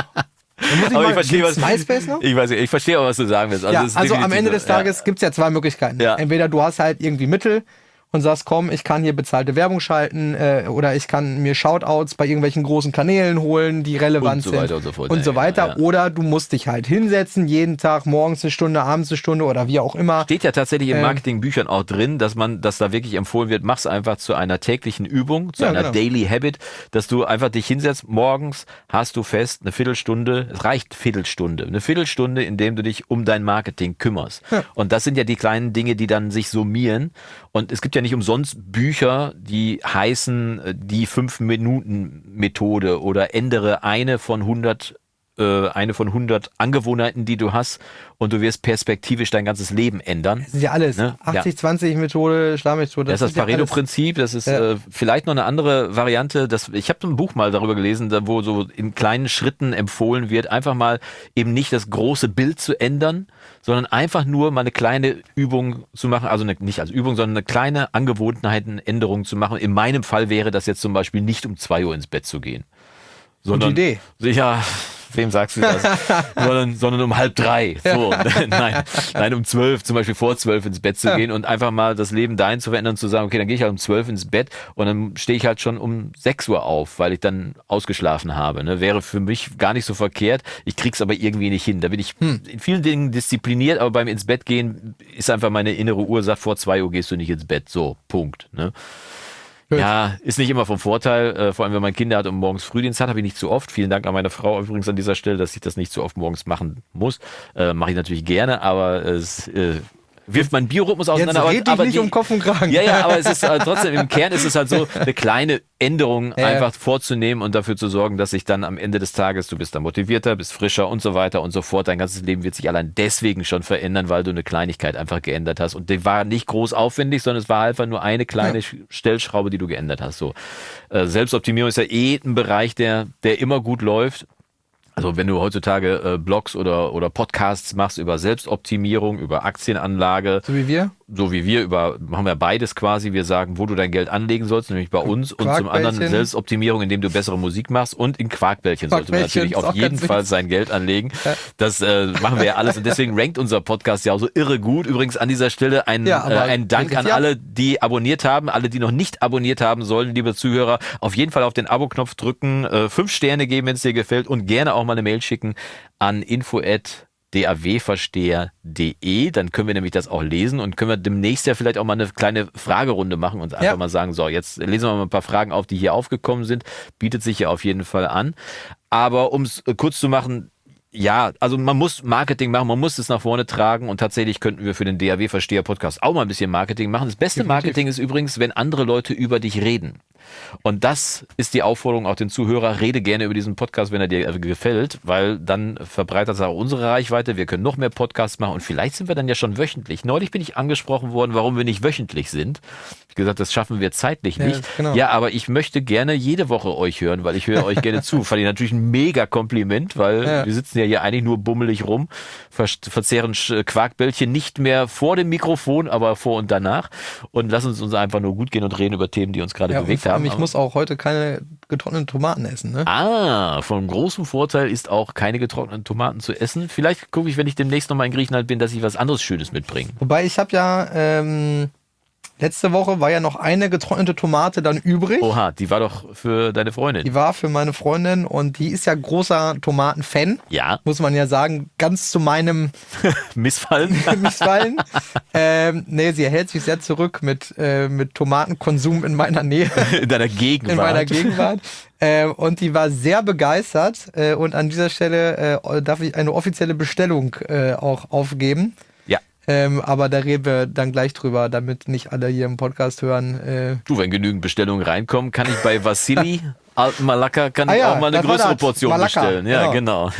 Speaker 1: Ich
Speaker 2: Aber ich verstehe, was,
Speaker 1: MySpace noch?
Speaker 2: Ich weiß ich verstehe auch, was du sagen willst.
Speaker 1: ja,
Speaker 2: es ist
Speaker 1: also am Ende des Tages gibt's ja zwei Möglichkeiten.
Speaker 2: Ja.
Speaker 1: Entweder du hast halt irgendwie Mittel und sagst, komm, ich kann hier bezahlte Werbung schalten äh, oder ich kann mir Shoutouts bei irgendwelchen großen Kanälen holen, die relevant
Speaker 2: Und so
Speaker 1: sind
Speaker 2: weiter und so fort.
Speaker 1: und
Speaker 2: Ja,
Speaker 1: so
Speaker 2: ja,
Speaker 1: weiter.
Speaker 2: ja.
Speaker 1: Oder du musst dich halt hinsetzen, jeden Tag, morgens eine Stunde, abends eine Stunde oder wie auch immer.
Speaker 2: Steht ja tatsächlich in
Speaker 1: Ähm.
Speaker 2: Marketingbüchern auch drin, dass man, dass da wirklich empfohlen wird, mach's einfach zu einer täglichen Übung, zu
Speaker 1: Ja,
Speaker 2: einer
Speaker 1: genau.
Speaker 2: Daily Habit, dass du einfach dich hinsetzt, morgens hast du fest eine Viertelstunde, es reicht Viertelstunde, eine Viertelstunde, in dem du dich um dein Marketing kümmerst. Und das sind ja die kleinen Dinge, die dann sich summieren. Und es gibt ja nicht umsonst Bücher, die heißen äh, die Fünf-Minuten-Methode oder ändere eine von 100 äh, eine von 100 Angewohnheiten, die du hast und du wirst perspektivisch dein ganzes Leben ändern.
Speaker 1: Das ist ja alles.
Speaker 2: Ne? Ja.
Speaker 1: 80-20-Methode, Schlammethode.
Speaker 2: Das ist das
Speaker 1: ja alles-
Speaker 2: Pareto-Prinzip. Das ist
Speaker 1: Ja.
Speaker 2: äh, vielleicht noch eine andere Variante. Das, ich habe ein Buch mal darüber gelesen, da, wo so in kleinen Schritten empfohlen wird, einfach mal eben nicht das große Bild zu ändern, sondern einfach nur mal eine kleine Übung zu machen. Also eine, nicht als Übung, sondern eine kleine Angewohnheitenänderung zu machen. In meinem Fall wäre das jetzt zum Beispiel nicht um zwei Uhr ins Bett zu gehen. Sondern,
Speaker 1: Idee.
Speaker 2: Ja, wem sagst du das? sondern, sondern um halb drei. So, nein, nein, um zwölf, zum Beispiel vor zwölf ins Bett zu
Speaker 1: Ja.
Speaker 2: gehen und einfach mal das Leben dahin zu verändern zu sagen, okay, dann gehe ich halt um zwölf ins Bett und dann stehe ich halt schon um sechs Uhr auf, weil ich dann ausgeschlafen habe. Ne? Wäre für mich gar nicht so verkehrt. Ich krieg's aber irgendwie nicht hin. Da bin ich
Speaker 1: Hm.
Speaker 2: in vielen Dingen diszipliniert, aber beim ins Bett gehen ist einfach meine innere Uhr sagt, vor zwei Uhr gehst du nicht ins Bett. So, Punkt. Ne?
Speaker 1: Gut.
Speaker 2: Ja, ist nicht immer vom Vorteil, äh, vor allem wenn man Kinder hat und morgens Frühdienst hat, habe ich nicht zu oft. Vielen Dank an meine Frau übrigens an dieser Stelle, dass ich das nicht so oft morgens machen muss. Äh, Mache ich natürlich gerne, aber es äh, wirft meinen Biorhythmus
Speaker 1: Jetzt
Speaker 2: auseinander. aber-
Speaker 1: red dich
Speaker 2: aber
Speaker 1: nicht
Speaker 2: die-
Speaker 1: um Kopf und Kragen.
Speaker 2: Ja, ja, aber es ist äh, trotzdem im Kern ist es halt so, eine kleine Änderung
Speaker 1: Ja, ja.
Speaker 2: einfach vorzunehmen und dafür zu sorgen, dass sich dann am Ende des Tages, du bist dann motivierter, bist frischer und so weiter und so fort. Dein ganzes Leben wird sich allein deswegen schon verändern, weil du eine Kleinigkeit einfach geändert hast. Und die war nicht groß aufwendig, sondern es war einfach nur eine kleine Sch- Stellschraube, die du geändert hast. So. Äh, Selbstoptimierung ist ja eh ein Bereich, der, der immer gut läuft. Also wenn du heutzutage äh, Blogs oder, oder Podcasts machst über Selbstoptimierung, über Aktienanlage,
Speaker 1: So wie wir.
Speaker 2: So wie wir über, machen wir beides quasi. Wir sagen, wo du dein Geld anlegen sollst, nämlich bei uns und zum anderen. Selbstoptimierung, indem du bessere Musik machst und in Quarkbällchen sollte man natürlich auf jeden Fall
Speaker 1: wichtig.
Speaker 2: sein Geld anlegen. Das äh, machen wir ja alles und deswegen rankt unser Podcast ja auch so irre gut. Übrigens an dieser Stelle ein,
Speaker 1: Ja,
Speaker 2: äh, ein Dank an alle, die abonniert haben, alle, die noch nicht abonniert haben sollen, liebe Zuhörer. Auf jeden Fall auf den Abo-Knopf drücken, äh, fünf Sterne geben, wenn es dir gefällt und gerne auch mal eine Mail schicken an info dawversteher.de, dann können wir nämlich das auch lesen und können wir demnächst ja vielleicht auch mal eine kleine Fragerunde machen und einfach
Speaker 1: Ja.
Speaker 2: mal sagen, so, jetzt lesen wir mal ein paar Fragen auf, die hier aufgekommen sind, bietet sich ja auf jeden Fall an. Aber um es kurz zu machen, ja, also man muss Marketing machen, man muss es nach vorne tragen und tatsächlich könnten wir für den DAW-Versteher-Podcast auch mal ein bisschen Marketing machen. Das beste
Speaker 1: Definitiv.
Speaker 2: Marketing ist übrigens, wenn andere Leute über dich reden. Und das ist die Aufforderung auch den Zuhörer, rede gerne über diesen Podcast, wenn er dir gefällt, weil dann verbreitert es auch unsere Reichweite, wir können noch mehr Podcasts machen und vielleicht sind wir dann ja schon wöchentlich. Neulich bin ich angesprochen worden, warum wir nicht wöchentlich sind. Ich gesagt, das schaffen wir zeitlich
Speaker 1: Ja,
Speaker 2: nicht.
Speaker 1: genau.
Speaker 2: Ja, aber ich möchte gerne jede Woche euch hören, weil ich höre euch gerne zu. Fand ich natürlich ein mega Kompliment, weil
Speaker 1: Ja.
Speaker 2: wir sitzen ja hier eigentlich nur bummelig rum, ver verzehren Quarkbällchen nicht mehr vor dem Mikrofon, aber vor und danach und lassen uns einfach nur gut gehen und reden über Themen, die uns gerade
Speaker 1: Ja,
Speaker 2: bewegt haben.
Speaker 1: ich muss auch heute keine getrockneten Tomaten essen. Ne?
Speaker 2: Ah, von großem Vorteil ist auch keine getrockneten Tomaten zu essen. Vielleicht gucke ich, wenn ich demnächst nochmal in Griechenland bin, dass ich was anderes Schönes mitbringe.
Speaker 1: Wobei ich habe ja ähm, letzte Woche war ja noch eine getrocknete Tomate dann übrig.
Speaker 2: Oha, die war doch für deine Freundin.
Speaker 1: Die war für meine Freundin und die ist ja großer Tomatenfan.
Speaker 2: Ja,
Speaker 1: Muss man ja sagen, ganz zu meinem
Speaker 2: missfallen.
Speaker 1: Missfallen. ähm, nee, sie hält sich sehr zurück mit, äh, mit Tomatenkonsum in meiner Nähe,
Speaker 2: in deiner Gegenwart.
Speaker 1: in meiner Gegenwart. Äh, und die war sehr begeistert. Äh, und an dieser Stelle äh, darf ich eine offizielle Bestellung äh, auch aufgeben. Ähm, aber da reden wir dann gleich drüber, damit nicht alle hier im Podcast hören. Äh,
Speaker 2: Du, wenn genügend Bestellungen reinkommen, kann ich bei Vassili Alten Malaka kann
Speaker 1: Ah ja,
Speaker 2: auch mal eine größere. Portion
Speaker 1: Malaka,
Speaker 2: bestellen. Ja, genau.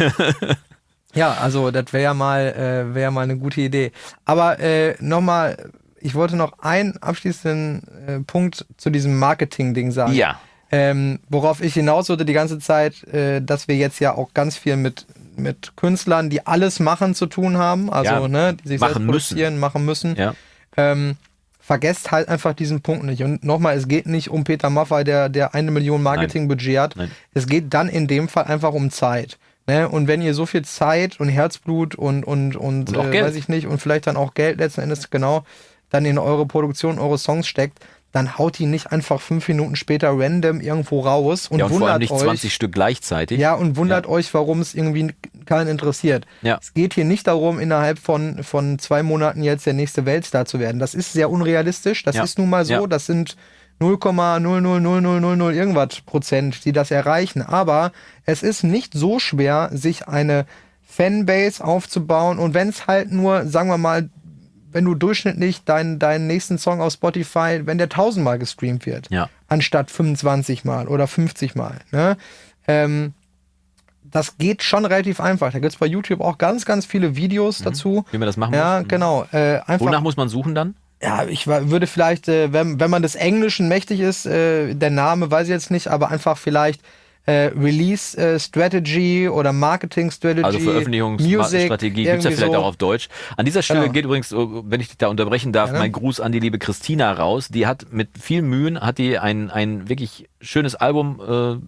Speaker 1: Ja, also das wäre ja mal, äh, wäre mal eine gute Idee. Aber äh, nochmal, ich wollte noch einen abschließenden äh, Punkt zu diesem Marketing-Ding sagen.
Speaker 2: Ja.
Speaker 1: Ähm, worauf ich hinaus wollte die ganze Zeit, äh, dass wir jetzt ja auch ganz viel mit, mit Künstlern, die alles machen, zu tun haben. Also,
Speaker 2: Ja,
Speaker 1: ne, die sich
Speaker 2: machen
Speaker 1: selbst produzieren, machen müssen.
Speaker 2: Ja.
Speaker 1: Ähm, vergesst halt einfach diesen Punkt nicht. Und nochmal, es geht nicht um Peter Maffay, der, der eine Million Marketingbudget hat.
Speaker 2: Nein.
Speaker 1: Es geht dann in dem Fall einfach um Zeit. Ne? Und wenn ihr so viel Zeit und Herzblut und, und, und,
Speaker 2: Und
Speaker 1: äh, weiß ich nicht, und vielleicht dann auch Geld letzten Endes genau dann in eure Produktion, eure Songs steckt, dann haut die nicht einfach fünf Minuten später random irgendwo raus und,
Speaker 2: ja, und vor
Speaker 1: wundert
Speaker 2: allem nicht
Speaker 1: euch.
Speaker 2: 20 Stück gleichzeitig.
Speaker 1: Ja, und wundert euch, warum es irgendwie keinen interessiert.
Speaker 2: Ja.
Speaker 1: Es geht hier nicht darum, innerhalb von, von zwei Monaten jetzt der nächste Weltstar zu werden. Das ist sehr unrealistisch. Das
Speaker 2: Ja.
Speaker 1: ist nun mal so.
Speaker 2: Ja.
Speaker 1: Das sind 0,00000 irgendwas Prozent, die das erreichen. Aber es ist nicht so schwer, sich eine Fanbase aufzubauen. Und wenn es halt nur, sagen wir mal, wenn du durchschnittlich deinen, deinen nächsten Song auf Spotify, wenn der tausendmal gestreamt wird,
Speaker 2: Ja.
Speaker 1: anstatt 25 Mal oder 50 Mal. Ne? Ähm, das geht schon relativ einfach. Da gibt es bei YouTube auch ganz, ganz viele Videos dazu.
Speaker 2: Wie man das machen
Speaker 1: Ja,
Speaker 2: muss.
Speaker 1: genau. Äh, einfach,
Speaker 2: Wonach muss man suchen dann?
Speaker 1: ja, ich würde vielleicht, äh, wenn, wenn man des Englischen mächtig ist, äh, der Name weiß ich jetzt nicht, aber einfach vielleicht äh, Release äh, Strategy oder Marketing Strategy.
Speaker 2: Also Veröffentlichungsstrategie gibt es ja vielleicht
Speaker 1: so.
Speaker 2: auch auf Deutsch. An dieser Stelle
Speaker 1: Genau.
Speaker 2: geht übrigens, oh, wenn ich dich da unterbrechen darf,
Speaker 1: Gerne.
Speaker 2: mein Gruß an die liebe Christina raus. Die hat mit viel Mühen, hat die ein, ein wirklich schönes Album äh,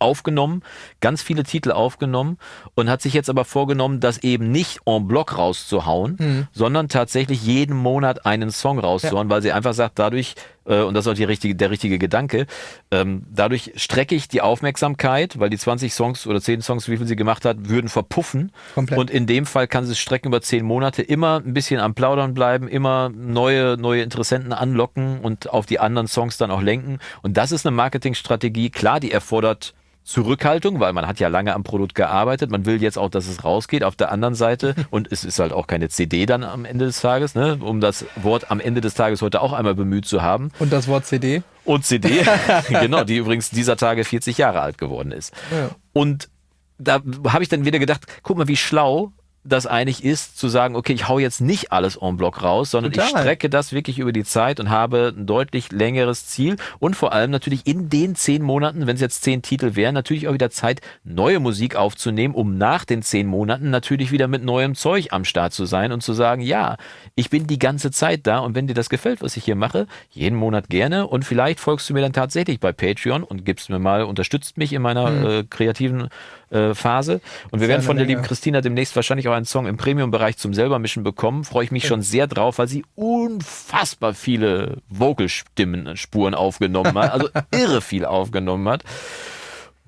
Speaker 2: aufgenommen, ganz viele Titel aufgenommen und hat sich jetzt aber vorgenommen, das eben nicht en bloc rauszuhauen,
Speaker 1: Mhm.
Speaker 2: sondern tatsächlich jeden Monat einen Song rauszuhauen, weil sie einfach sagt, dadurch, äh, und das ist auch die richtige, der richtige Gedanke, ähm, dadurch strecke ich die Aufmerksamkeit, weil die 20 Songs oder 10 Songs, wie viel sie gemacht hat, würden verpuffen.
Speaker 1: Komplett.
Speaker 2: Und in dem Fall kann sie es strecken über 10 Monate, immer ein bisschen am Plaudern bleiben, immer neue, neue Interessenten anlocken und auf die anderen Songs dann auch lenken. Und das ist eine Marketingstrategie. Klar, die erfordert Zurückhaltung, weil man hat ja lange am Produkt gearbeitet. Man will jetzt auch, dass es rausgeht. Auf der anderen Seite, und es ist halt auch keine CD dann am Ende des Tages, ne, um das Wort am Ende des Tages heute auch einmal bemüht zu haben.
Speaker 1: Und das Wort CD.
Speaker 2: Und CD, genau, die übrigens dieser Tage 40 Jahre alt geworden ist.
Speaker 1: Ja.
Speaker 2: Und da habe ich dann wieder gedacht, guck mal, wie schlau das eigentlich ist, zu sagen, okay, ich hau jetzt nicht alles en bloc raus, sondern ich
Speaker 1: Total.
Speaker 2: strecke das wirklich über die Zeit und habe ein deutlich längeres Ziel und vor allem natürlich in den zehn Monaten, wenn es jetzt zehn Titel wären, natürlich auch wieder Zeit, neue Musik aufzunehmen, um nach den zehn Monaten natürlich wieder mit neuem Zeug am Start zu sein und zu sagen, ja, ich bin die ganze Zeit da und wenn dir das gefällt, was ich hier mache, jeden Monat gerne und vielleicht folgst du mir dann tatsächlich bei Patreon und gibst mir mal, unterstützt mich in meiner äh, kreativen äh, Phase und wir werden von der
Speaker 1: Menge.
Speaker 2: lieben Christina demnächst wahrscheinlich auch einen Song im Premium-Bereich zum selbermischen bekommen. Freue ich mich schon sehr drauf, weil sie unfassbar viele Vocalstimmen, Spuren aufgenommen hat. Also irre viel aufgenommen hat.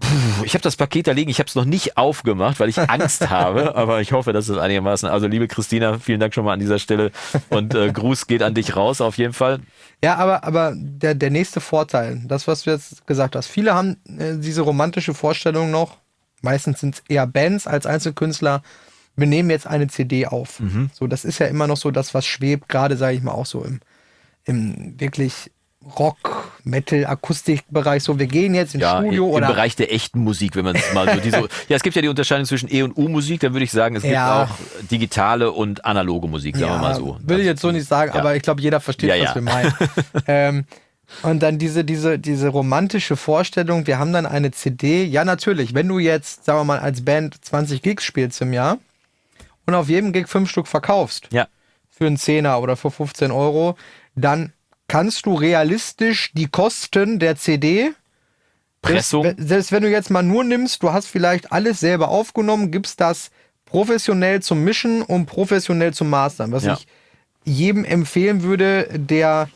Speaker 2: Puh, ich habe das Paket da liegen, ich habe es noch nicht aufgemacht, weil ich Angst habe, aber ich hoffe, dass es einigermaßen. Also liebe Christina, vielen Dank schon mal an dieser Stelle und äh, Gruß geht an dich raus auf jeden Fall.
Speaker 1: Ja, aber, aber der, der nächste Vorteil, das, was du jetzt gesagt hast, viele haben äh, diese romantische Vorstellung noch, meistens sind es eher Bands als Einzelkünstler, wir nehmen jetzt eine CD auf. So, das ist ja immer noch so das, was schwebt, gerade sage ich mal auch so im, im wirklich Rock, Metal, Akustikbereich. So, wir gehen jetzt ins
Speaker 2: Ja,
Speaker 1: Studio
Speaker 2: im
Speaker 1: oder
Speaker 2: Bereich der echten Musik, wenn man es mal so diese. ja, es gibt ja die Unterscheidung zwischen E und U-Musik, dann würde ich sagen, es gibt
Speaker 1: Ja.
Speaker 2: auch digitale und analoge Musik, sagen wir mal so.
Speaker 1: Will ich jetzt so nicht sagen,
Speaker 2: Ja.
Speaker 1: aber ich glaube, jeder versteht,
Speaker 2: Ja,
Speaker 1: was
Speaker 2: ja.
Speaker 1: wir meinen. ähm, und dann diese, diese, diese romantische Vorstellung, wir haben dann eine CD. Ja, natürlich, wenn du jetzt, sagen wir mal, als Band 20 Gigs spielst im Jahr und auf jedem Gig fünf Stück verkaufst
Speaker 2: Ja,
Speaker 1: für einen Zehner oder für 15 Euro, dann kannst du realistisch die Kosten der CD
Speaker 2: Pressung.
Speaker 1: selbst, selbst wenn du jetzt mal nur nimmst, du hast vielleicht alles selber aufgenommen, gibst das professionell zum Mischen und professionell zum Mastern, was
Speaker 2: Ja.
Speaker 1: ich jedem empfehlen würde, der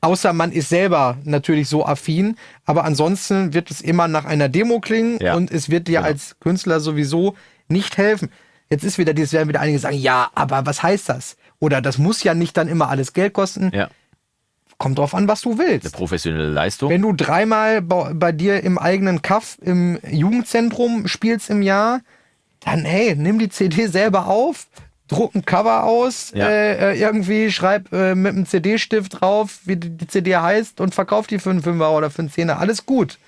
Speaker 1: außer man ist selber natürlich so affin, aber ansonsten wird es immer nach einer Demo klingen
Speaker 2: Ja.
Speaker 1: und es wird dir
Speaker 2: Genau.
Speaker 1: als Künstler sowieso nicht helfen. Jetzt ist wieder dieses, werden wieder einige sagen, ja, aber was heißt das? Oder das muss ja nicht dann immer alles Geld kosten.
Speaker 2: ja.
Speaker 1: Kommt drauf an, was du willst.
Speaker 2: Eine professionelle Leistung.
Speaker 1: Wenn du dreimal bei, bei dir im eigenen Kaff im Jugendzentrum spielst im Jahr, dann hey, nimm die CD selber auf, druck ein Cover aus,
Speaker 2: Ja.
Speaker 1: äh, äh, irgendwie schreib äh, mit einem CD-Stift drauf, wie die, die CD heißt und verkauf die für einen Fünfer oder für einen Zehner. Alles gut.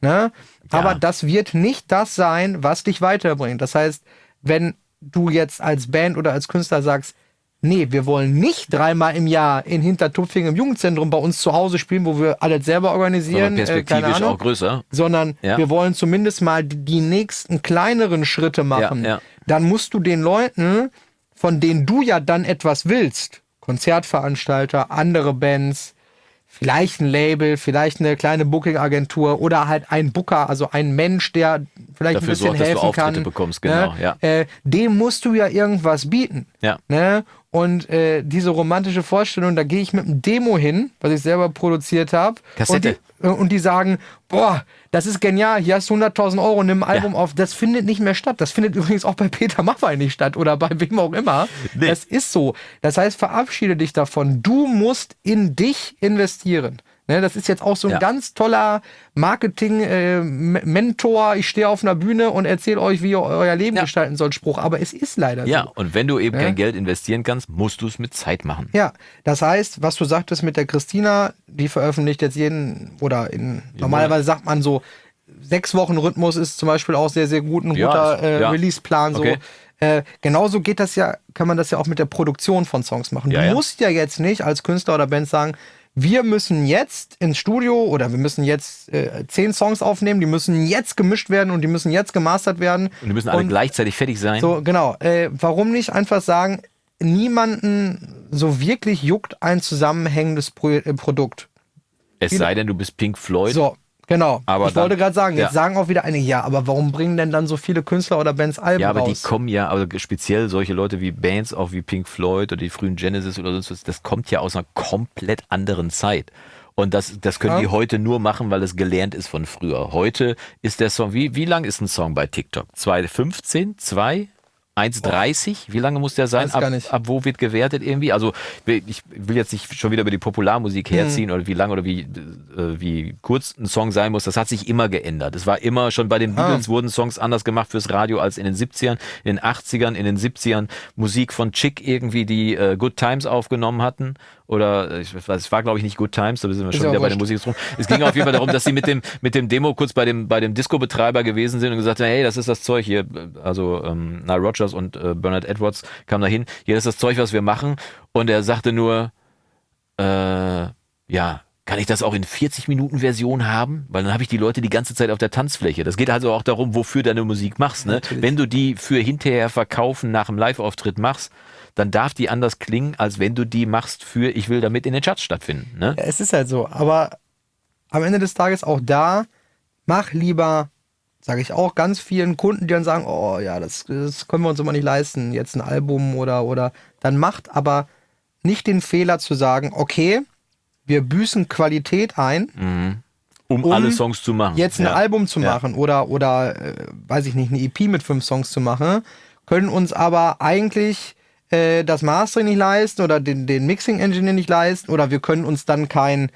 Speaker 1: Ne? Aber das wird nicht das sein, was dich weiterbringt. Das heißt, wenn du jetzt als Band oder als Künstler sagst, nee, wir wollen nicht dreimal im Jahr in Hintertupfing im Jugendzentrum bei uns zu Hause spielen, wo wir alles selber organisieren,
Speaker 2: Sondern
Speaker 1: äh,
Speaker 2: perspektivisch
Speaker 1: Ahnung,
Speaker 2: auch größer.
Speaker 1: sondern
Speaker 2: Ja.
Speaker 1: wir wollen zumindest mal die, die nächsten kleineren Schritte machen.
Speaker 2: Ja, ja.
Speaker 1: Dann musst du den Leuten, von denen du ja dann etwas willst, Konzertveranstalter, andere Bands, vielleicht ein Label, vielleicht eine kleine Booking-Agentur oder halt ein Booker, also ein Mensch, der vielleicht
Speaker 2: Dafür
Speaker 1: ein bisschen
Speaker 2: sorgt, dass du
Speaker 1: helfen
Speaker 2: Auftritte
Speaker 1: kann.
Speaker 2: bekommst, genau,
Speaker 1: ne?
Speaker 2: ja.
Speaker 1: äh, dem musst du ja irgendwas bieten.
Speaker 2: Ja.
Speaker 1: Ne? Und äh, diese romantische Vorstellung, da gehe ich mit einem Demo hin, was ich selber produziert habe.
Speaker 2: Kassette.
Speaker 1: Und die, äh, und die sagen, boah, das ist genial, hier hast du 100.000 Euro, nimm ein Album auf. Das findet nicht mehr statt. Das findet übrigens auch bei Peter Maffay nicht statt oder bei wem auch immer.
Speaker 2: Nee.
Speaker 1: Das ist so. Das heißt, verabschiede dich davon. Du musst in dich investieren. Ne, das ist jetzt auch so ein
Speaker 2: Ja.
Speaker 1: ganz toller Marketing-Mentor. ich stehe auf einer Bühne und erzähle euch, wie ihr euer Leben
Speaker 2: Ja.
Speaker 1: gestalten sollt, Spruch. Aber es ist leider
Speaker 2: Ja,
Speaker 1: so.
Speaker 2: und wenn du eben
Speaker 1: Ja.
Speaker 2: kein Geld investieren kannst, musst du es mit Zeit machen.
Speaker 1: Ja, das heißt, was du sagtest mit der Christina, die veröffentlicht jetzt jeden, oder in, normalerweise sagt man so, sechs Wochen Rhythmus ist zum Beispiel auch sehr, sehr gut, ein
Speaker 2: Ja,
Speaker 1: guter äh,
Speaker 2: ja.
Speaker 1: Release-Plan. So.
Speaker 2: Okay.
Speaker 1: Äh, genauso geht das ja, kann man das ja auch mit der Produktion von Songs machen.
Speaker 2: Ja,
Speaker 1: du
Speaker 2: ja.
Speaker 1: musst ja jetzt nicht als Künstler oder Band sagen, wir müssen jetzt ins Studio oder wir müssen jetzt äh, zehn Songs aufnehmen, die müssen jetzt gemischt werden und die müssen jetzt gemastert werden.
Speaker 2: Und die müssen alle
Speaker 1: Und
Speaker 2: gleichzeitig fertig sein.
Speaker 1: so, genau. Äh, warum nicht einfach sagen, niemanden so wirklich juckt ein zusammenhängendes Pro äh, Produkt?
Speaker 2: es sei denn, du bist Pink Floyd.
Speaker 1: So, genau.
Speaker 2: Aber
Speaker 1: ich wollte
Speaker 2: dann-
Speaker 1: gerade sagen, jetzt
Speaker 2: ja.
Speaker 1: sagen auch wieder einige, ja, aber warum bringen denn dann so viele Künstler oder Bands Alben
Speaker 2: Ja, aber
Speaker 1: raus?
Speaker 2: die kommen ja, also speziell solche Leute wie Bands, auch wie Pink Floyd oder die frühen Genesis oder sonst was, das kommt ja aus einer komplett anderen Zeit. Und das, das können
Speaker 1: Ja.
Speaker 2: die heute nur machen, weil es gelernt ist von früher. Heute ist der Song, wie, wie lang ist ein Song bei TikTok? 2,15? 2? 1,30? Wie lange muss der sein? Ab, ab wo wird gewertet irgendwie? Also ich will jetzt nicht schon wieder über die Popularmusik
Speaker 1: Mhm.
Speaker 2: herziehen oder wie lang oder wie, äh, wie kurz ein Song sein muss. Das hat sich immer geändert. Es war immer schon bei den
Speaker 1: Ah.
Speaker 2: Beatles wurden Songs anders gemacht fürs Radio als in den 70ern, in den 80ern, in den 70ern. Musik von Chick irgendwie, die äh, Good Times aufgenommen hatten. Oder äh, ich weiß, es war glaube ich nicht Good Times, da sind wir schon wieder bei der. Musik drum. Es ging auf jeden Fall darum, dass sie mit dem, mit dem Demo kurz bei dem, bei dem Disco-Betreiber gewesen sind und gesagt haben, hey, das ist das Zeug hier. Also ähm, Nile Rogers und äh, Bernard Edwards kamen dahin. Hier ist das Zeug, was wir machen. Und er sagte nur, äh, ja, kann ich das auch in 40 Minuten Version haben? Weil dann habe ich die Leute die ganze Zeit auf der Tanzfläche. Das geht also auch darum, wofür deine Musik machst. Ne?
Speaker 1: Natürlich.
Speaker 2: Wenn du die für hinterher verkaufen nach dem Live-Auftritt machst, dann darf die anders klingen, als wenn du die machst für, ich will damit in den Charts stattfinden. Ne?
Speaker 1: Ja, es ist halt so. Aber am Ende des Tages auch da, mach lieber, sage ich auch ganz vielen Kunden, die dann sagen, oh ja, das, das können wir uns immer nicht leisten, jetzt ein Album oder, oder, dann macht aber nicht den Fehler zu sagen, okay, wir büßen Qualität ein,
Speaker 2: Um,
Speaker 1: Um
Speaker 2: alle Songs zu machen.
Speaker 1: jetzt ein
Speaker 2: ja.
Speaker 1: Album zu
Speaker 2: Ja.
Speaker 1: machen oder, oder äh, weiß ich nicht, eine EP mit fünf Songs zu machen, können uns aber eigentlich äh, das Mastering nicht leisten oder den, den Mixing-Engineer nicht leisten oder wir können uns dann kein,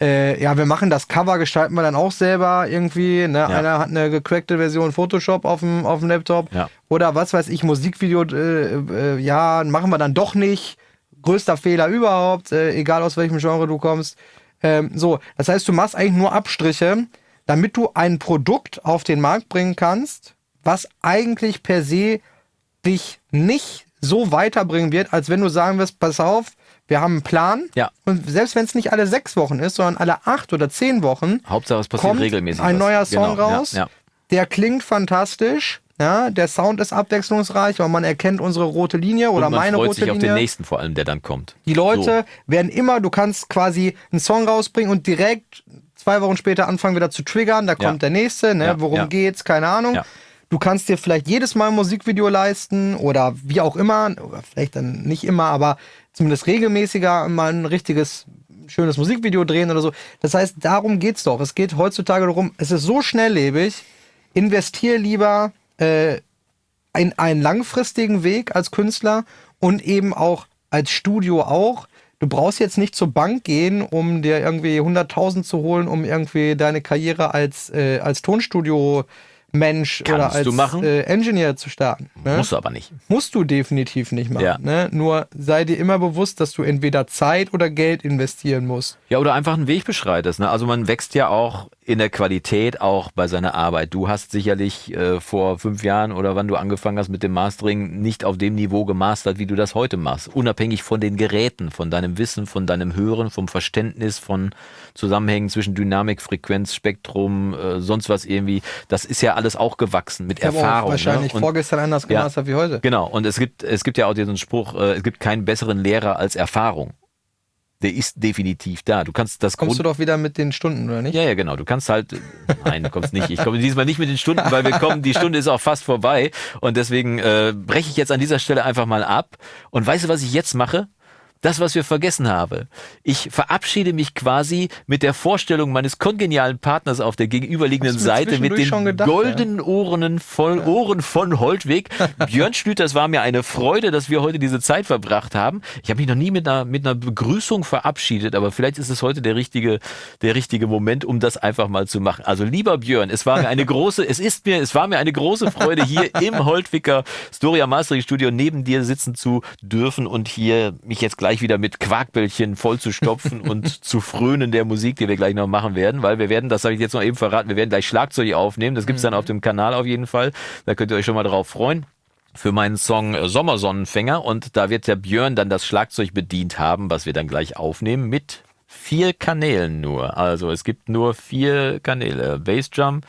Speaker 1: äh, ja, wir machen das Cover, gestalten wir dann auch selber irgendwie. Ne? Einer hat eine gecrackte Version Photoshop auf dem, auf dem Laptop
Speaker 2: Ja.
Speaker 1: oder was weiß ich, Musikvideo, äh, äh, ja, machen wir dann doch nicht. Größter Fehler überhaupt, äh, egal aus welchem Genre du kommst. Ähm, so, das heißt, du machst eigentlich nur Abstriche, damit du ein Produkt auf den Markt bringen kannst, was eigentlich per se dich nicht so weiterbringen wird, als wenn du sagen wirst, pass auf, wir haben einen Plan.
Speaker 2: Ja.
Speaker 1: Und selbst wenn es nicht alle sechs Wochen ist, sondern alle acht oder zehn Wochen,
Speaker 2: Hauptsache, es passiert
Speaker 1: kommt
Speaker 2: regelmäßig.
Speaker 1: ein
Speaker 2: was.
Speaker 1: neuer Song
Speaker 2: Genau, ja,
Speaker 1: raus.
Speaker 2: Ja,
Speaker 1: Der klingt fantastisch. Ja, der Sound ist abwechslungsreich, weil man erkennt unsere rote Linie oder
Speaker 2: Und man
Speaker 1: meine
Speaker 2: freut
Speaker 1: rote
Speaker 2: sich auf
Speaker 1: Linie.
Speaker 2: den nächsten vor allem, der dann kommt.
Speaker 1: Die Leute werden immer, du kannst quasi einen Song rausbringen und direkt zwei Wochen später anfangen wieder zu triggern. Da
Speaker 2: Ja.
Speaker 1: kommt der nächste, ne?
Speaker 2: Ja,
Speaker 1: worum
Speaker 2: ja.
Speaker 1: geht's, keine Ahnung.
Speaker 2: Ja.
Speaker 1: Du kannst dir vielleicht jedes Mal ein Musikvideo leisten oder wie auch immer, oder vielleicht dann nicht immer, aber zumindest regelmäßiger mal ein richtiges schönes Musikvideo drehen oder so. Das heißt, darum geht's doch. Es geht heutzutage darum, es ist so schnelllebig, investier lieber äh, in einen langfristigen Weg als Künstler und eben auch als Studio auch. Du brauchst jetzt nicht zur Bank gehen, um dir irgendwie 100.000 zu holen, um irgendwie deine Karriere als, äh, als Tonstudio-Mensch oder
Speaker 2: Kannst
Speaker 1: als
Speaker 2: du machen.
Speaker 1: Äh, Engineer zu starten. Ne?
Speaker 2: Musst du aber nicht.
Speaker 1: Musst du definitiv nicht machen.
Speaker 2: Ja.
Speaker 1: Ne? Nur sei dir immer bewusst, dass du entweder Zeit oder Geld investieren musst.
Speaker 2: Ja, oder einfach einen Weg beschreitest. Ne? Also man wächst ja auch in der Qualität auch bei seiner Arbeit. Du hast sicherlich äh, vor fünf Jahren oder wann du angefangen hast mit dem Mastering nicht auf dem Niveau gemastert, wie du das heute machst. Unabhängig von den Geräten, von deinem Wissen, von deinem Hören, vom Verständnis von Zusammenhängen zwischen Dynamik, Frequenz, Spektrum, äh, sonst was irgendwie. Das ist ja alles auch gewachsen mit
Speaker 1: Ich
Speaker 2: Erfahrung.
Speaker 1: auch wahrscheinlich
Speaker 2: ne? Und-
Speaker 1: vorgestern anders
Speaker 2: Ja.
Speaker 1: gemastert wie heute.
Speaker 2: Genau, und es gibt, es gibt ja auch diesen Spruch, äh, es gibt keinen besseren Lehrer als Erfahrung. Der ist definitiv da. Du kannst das
Speaker 1: Kommst du
Speaker 2: Grund
Speaker 1: doch wieder mit den Stunden, oder nicht?
Speaker 2: ja, ja, genau. Du kannst halt, nein, du kommst nicht. Ich komme diesmal nicht mit den Stunden, weil wir kommen, die Stunde ist auch fast vorbei. Und deswegen äh, breche ich jetzt an dieser Stelle einfach mal ab. Und weißt du, was ich jetzt mache? Das, was wir vergessen haben. Ich verabschiede mich quasi mit der Vorstellung meines kongenialen Partners auf der gegenüberliegenden Seite mit den
Speaker 1: gedacht,
Speaker 2: goldenen Ohren, voll, Ohren von Holtweg. Björn Schlüter, es war mir eine Freude, dass wir heute diese Zeit verbracht haben. Ich habe mich noch nie mit einer, mit einer Begrüßung verabschiedet, aber vielleicht ist es heute der richtige, der richtige Moment, um das einfach mal zu machen. Also lieber Björn, es war mir eine große, es ist mir, es war mir eine große Freude, hier im Holtwicker Storia Mastering Studio neben dir sitzen zu dürfen und hier mich jetzt gleich wieder mit Quarkbällchen voll zu stopfen und zu frönen der Musik, die wir gleich noch machen werden, weil wir werden, das habe ich jetzt noch eben verraten, wir werden gleich Schlagzeug aufnehmen. Das gibt's dann auf dem Kanal auf jeden Fall. Da könnt ihr euch schon mal drauf freuen für meinen Song äh, Sommersonnenfänger und da wird der Björn dann das Schlagzeug bedient haben, was wir dann gleich aufnehmen mit vier Kanälen nur. Also es gibt nur vier Kanäle. Bassdrum,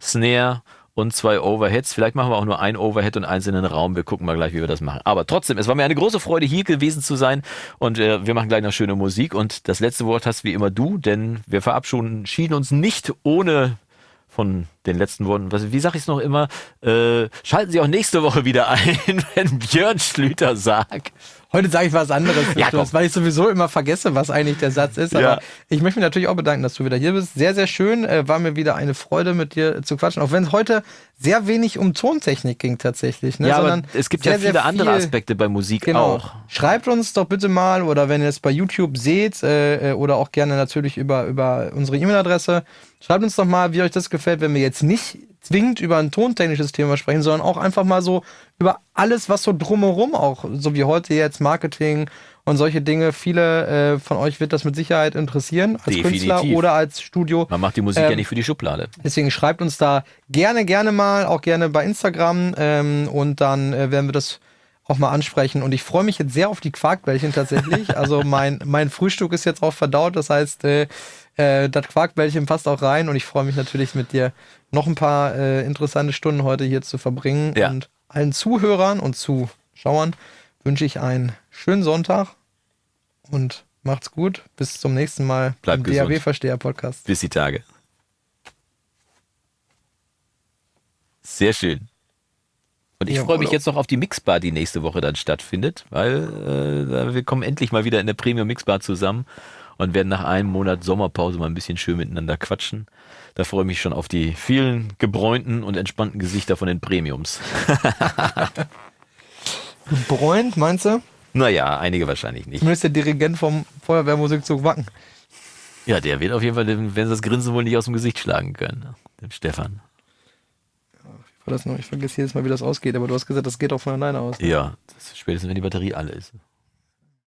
Speaker 2: Snare und zwei Overheads. Vielleicht machen wir auch nur ein Overhead und eins in den Raum. Wir gucken mal gleich, wie wir das machen. Aber trotzdem, es war mir eine große Freude, hier gewesen zu sein. Und äh, wir machen gleich noch schöne Musik. Und das letzte Wort hast wie immer du, denn wir verabschieden uns nicht ohne von den letzten Worten. Was, wie sage ich es noch immer? Äh, schalten Sie auch nächste Woche wieder ein, wenn Björn Schlüter sagt.
Speaker 1: Heute sage ich was anderes,
Speaker 2: Ja, komm.
Speaker 1: weil ich sowieso immer vergesse, was eigentlich der Satz ist. Aber
Speaker 2: Ja.
Speaker 1: ich möchte mich natürlich auch bedanken, dass du wieder hier bist. Sehr, sehr schön. Äh, war mir wieder eine Freude, mit dir zu quatschen. Auch wenn es heute sehr wenig um Tontechnik ging tatsächlich. Ne?
Speaker 2: Ja, aber
Speaker 1: Sondern
Speaker 2: es gibt
Speaker 1: sehr,
Speaker 2: ja viele
Speaker 1: sehr
Speaker 2: andere
Speaker 1: viel-
Speaker 2: Aspekte bei Musik
Speaker 1: Genau.
Speaker 2: auch.
Speaker 1: Schreibt uns doch bitte mal oder wenn ihr es bei YouTube seht äh, äh, oder auch gerne natürlich über, über unsere E-Mail-Adresse, schreibt uns doch mal, wie euch das gefällt, wenn wir jetzt nicht zwingend über ein tontechnisches Thema sprechen, sondern auch einfach mal so über alles, was so drumherum auch, so wie heute jetzt Marketing und solche Dinge. Viele äh, von euch wird das mit Sicherheit interessieren, als
Speaker 2: Definitiv.
Speaker 1: Künstler oder als Studio.
Speaker 2: Man macht die Musik ja
Speaker 1: Ähm,
Speaker 2: nicht für die Schublade.
Speaker 1: Deswegen schreibt uns da gerne, gerne mal, auch gerne bei Instagram ähm, und dann äh, werden wir das auch mal ansprechen. Und ich freue mich jetzt sehr auf die Quarkbällchen tatsächlich. Also mein, mein Frühstück ist jetzt auch verdaut, das heißt, äh, äh, das Quarkbällchen passt auch rein und ich freue mich natürlich mit dir noch ein paar äh, interessante Stunden heute hier zu verbringen.
Speaker 2: Ja.
Speaker 1: Und allen Zuhörern und Zuschauern wünsche ich einen schönen Sonntag und macht's gut. Bis zum nächsten Mal
Speaker 2: Bleibt
Speaker 1: im. DAW-Versteher-Podcast.
Speaker 2: Bis die Tage. Sehr schön. Und ich
Speaker 1: Ja,
Speaker 2: freue mich jetzt noch auf die Mixbar, die nächste Woche dann stattfindet, weil äh, wir kommen endlich mal wieder in der Premium Mixbar zusammen und werden nach einem Monat Sommerpause mal ein bisschen schön miteinander quatschen. Da freue ich mich schon auf die vielen gebräunten und entspannten Gesichter von den Premiums.
Speaker 1: Bräunt, meinst du?
Speaker 2: Naja, einige wahrscheinlich nicht.
Speaker 1: Zumindest der Dirigent vom Feuerwehrmusikzug Wacken.
Speaker 2: Ja, der wird auf jeden Fall, werden sie das Grinsen wohl nicht aus dem Gesicht schlagen können. Dem Stefan.
Speaker 1: Ich, das noch, ich vergesse jedes Mal, wie das ausgeht, aber du hast gesagt, das geht auch von alleine aus.
Speaker 2: Ja, das ist spätestens wenn die Batterie alle ist.